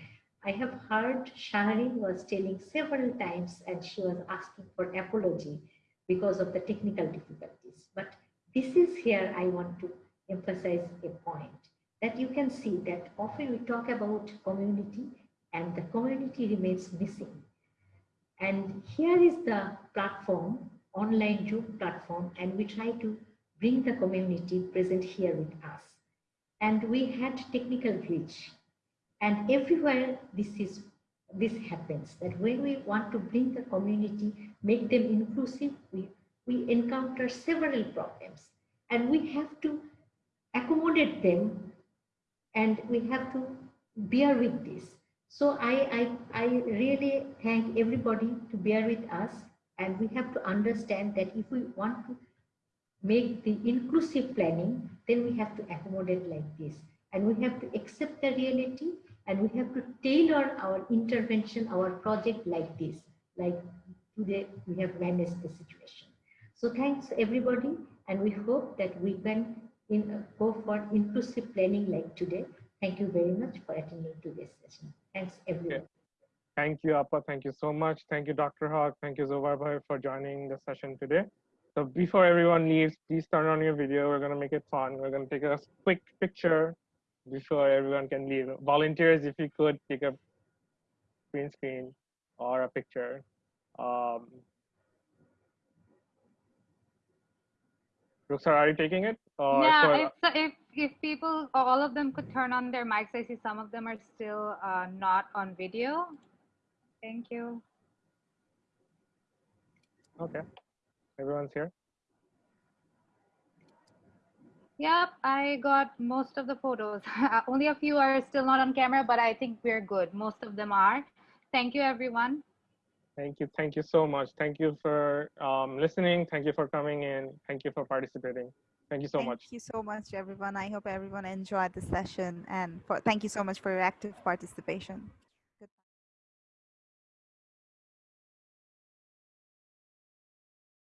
I have heard Shahrin was telling several times and she was asking for apology because of the technical difficulties. But this is here I want to emphasize a point that you can see that often we talk about community and the community remains missing. And here is the platform, online Zoom platform, and we try to bring the community present here with us. And we had technical glitch. And everywhere this is this happens, that when we want to bring the community, make them inclusive, we, we encounter several problems. And we have to accommodate them and we have to bear with this. So I, I, I really thank everybody to bear with us and we have to understand that if we want to make the inclusive planning, then we have to accommodate like this. And we have to accept the reality and we have to tailor our intervention, our project like this. Like today, we have managed the situation. So thanks everybody. And we hope that we can in, uh, go for inclusive planning like today. Thank you very much for attending today's session. Thanks everyone. Okay. Thank you, Appa. Thank you so much. Thank you, Dr. Huq. Thank you, Zubair for joining the session today. So before everyone leaves, please turn on your video. We're gonna make it fun. We're gonna take a quick picture before everyone can leave. Volunteers, if you could take a green screen or a picture. Um, Ruxar, are you taking it? Or yeah, if, if, if people, all of them could turn on their mics, I see some of them are still uh, not on video. Thank you. Okay. Everyone's here? Yep, I got most of the photos. Only a few are still not on camera, but I think we're good. Most of them are. Thank you, everyone. Thank you. Thank you so much. Thank you for um, listening. Thank you for coming in. Thank you for participating. Thank you so thank much. Thank you so much, everyone. I hope everyone enjoyed the session. And for, thank you so much for your active participation.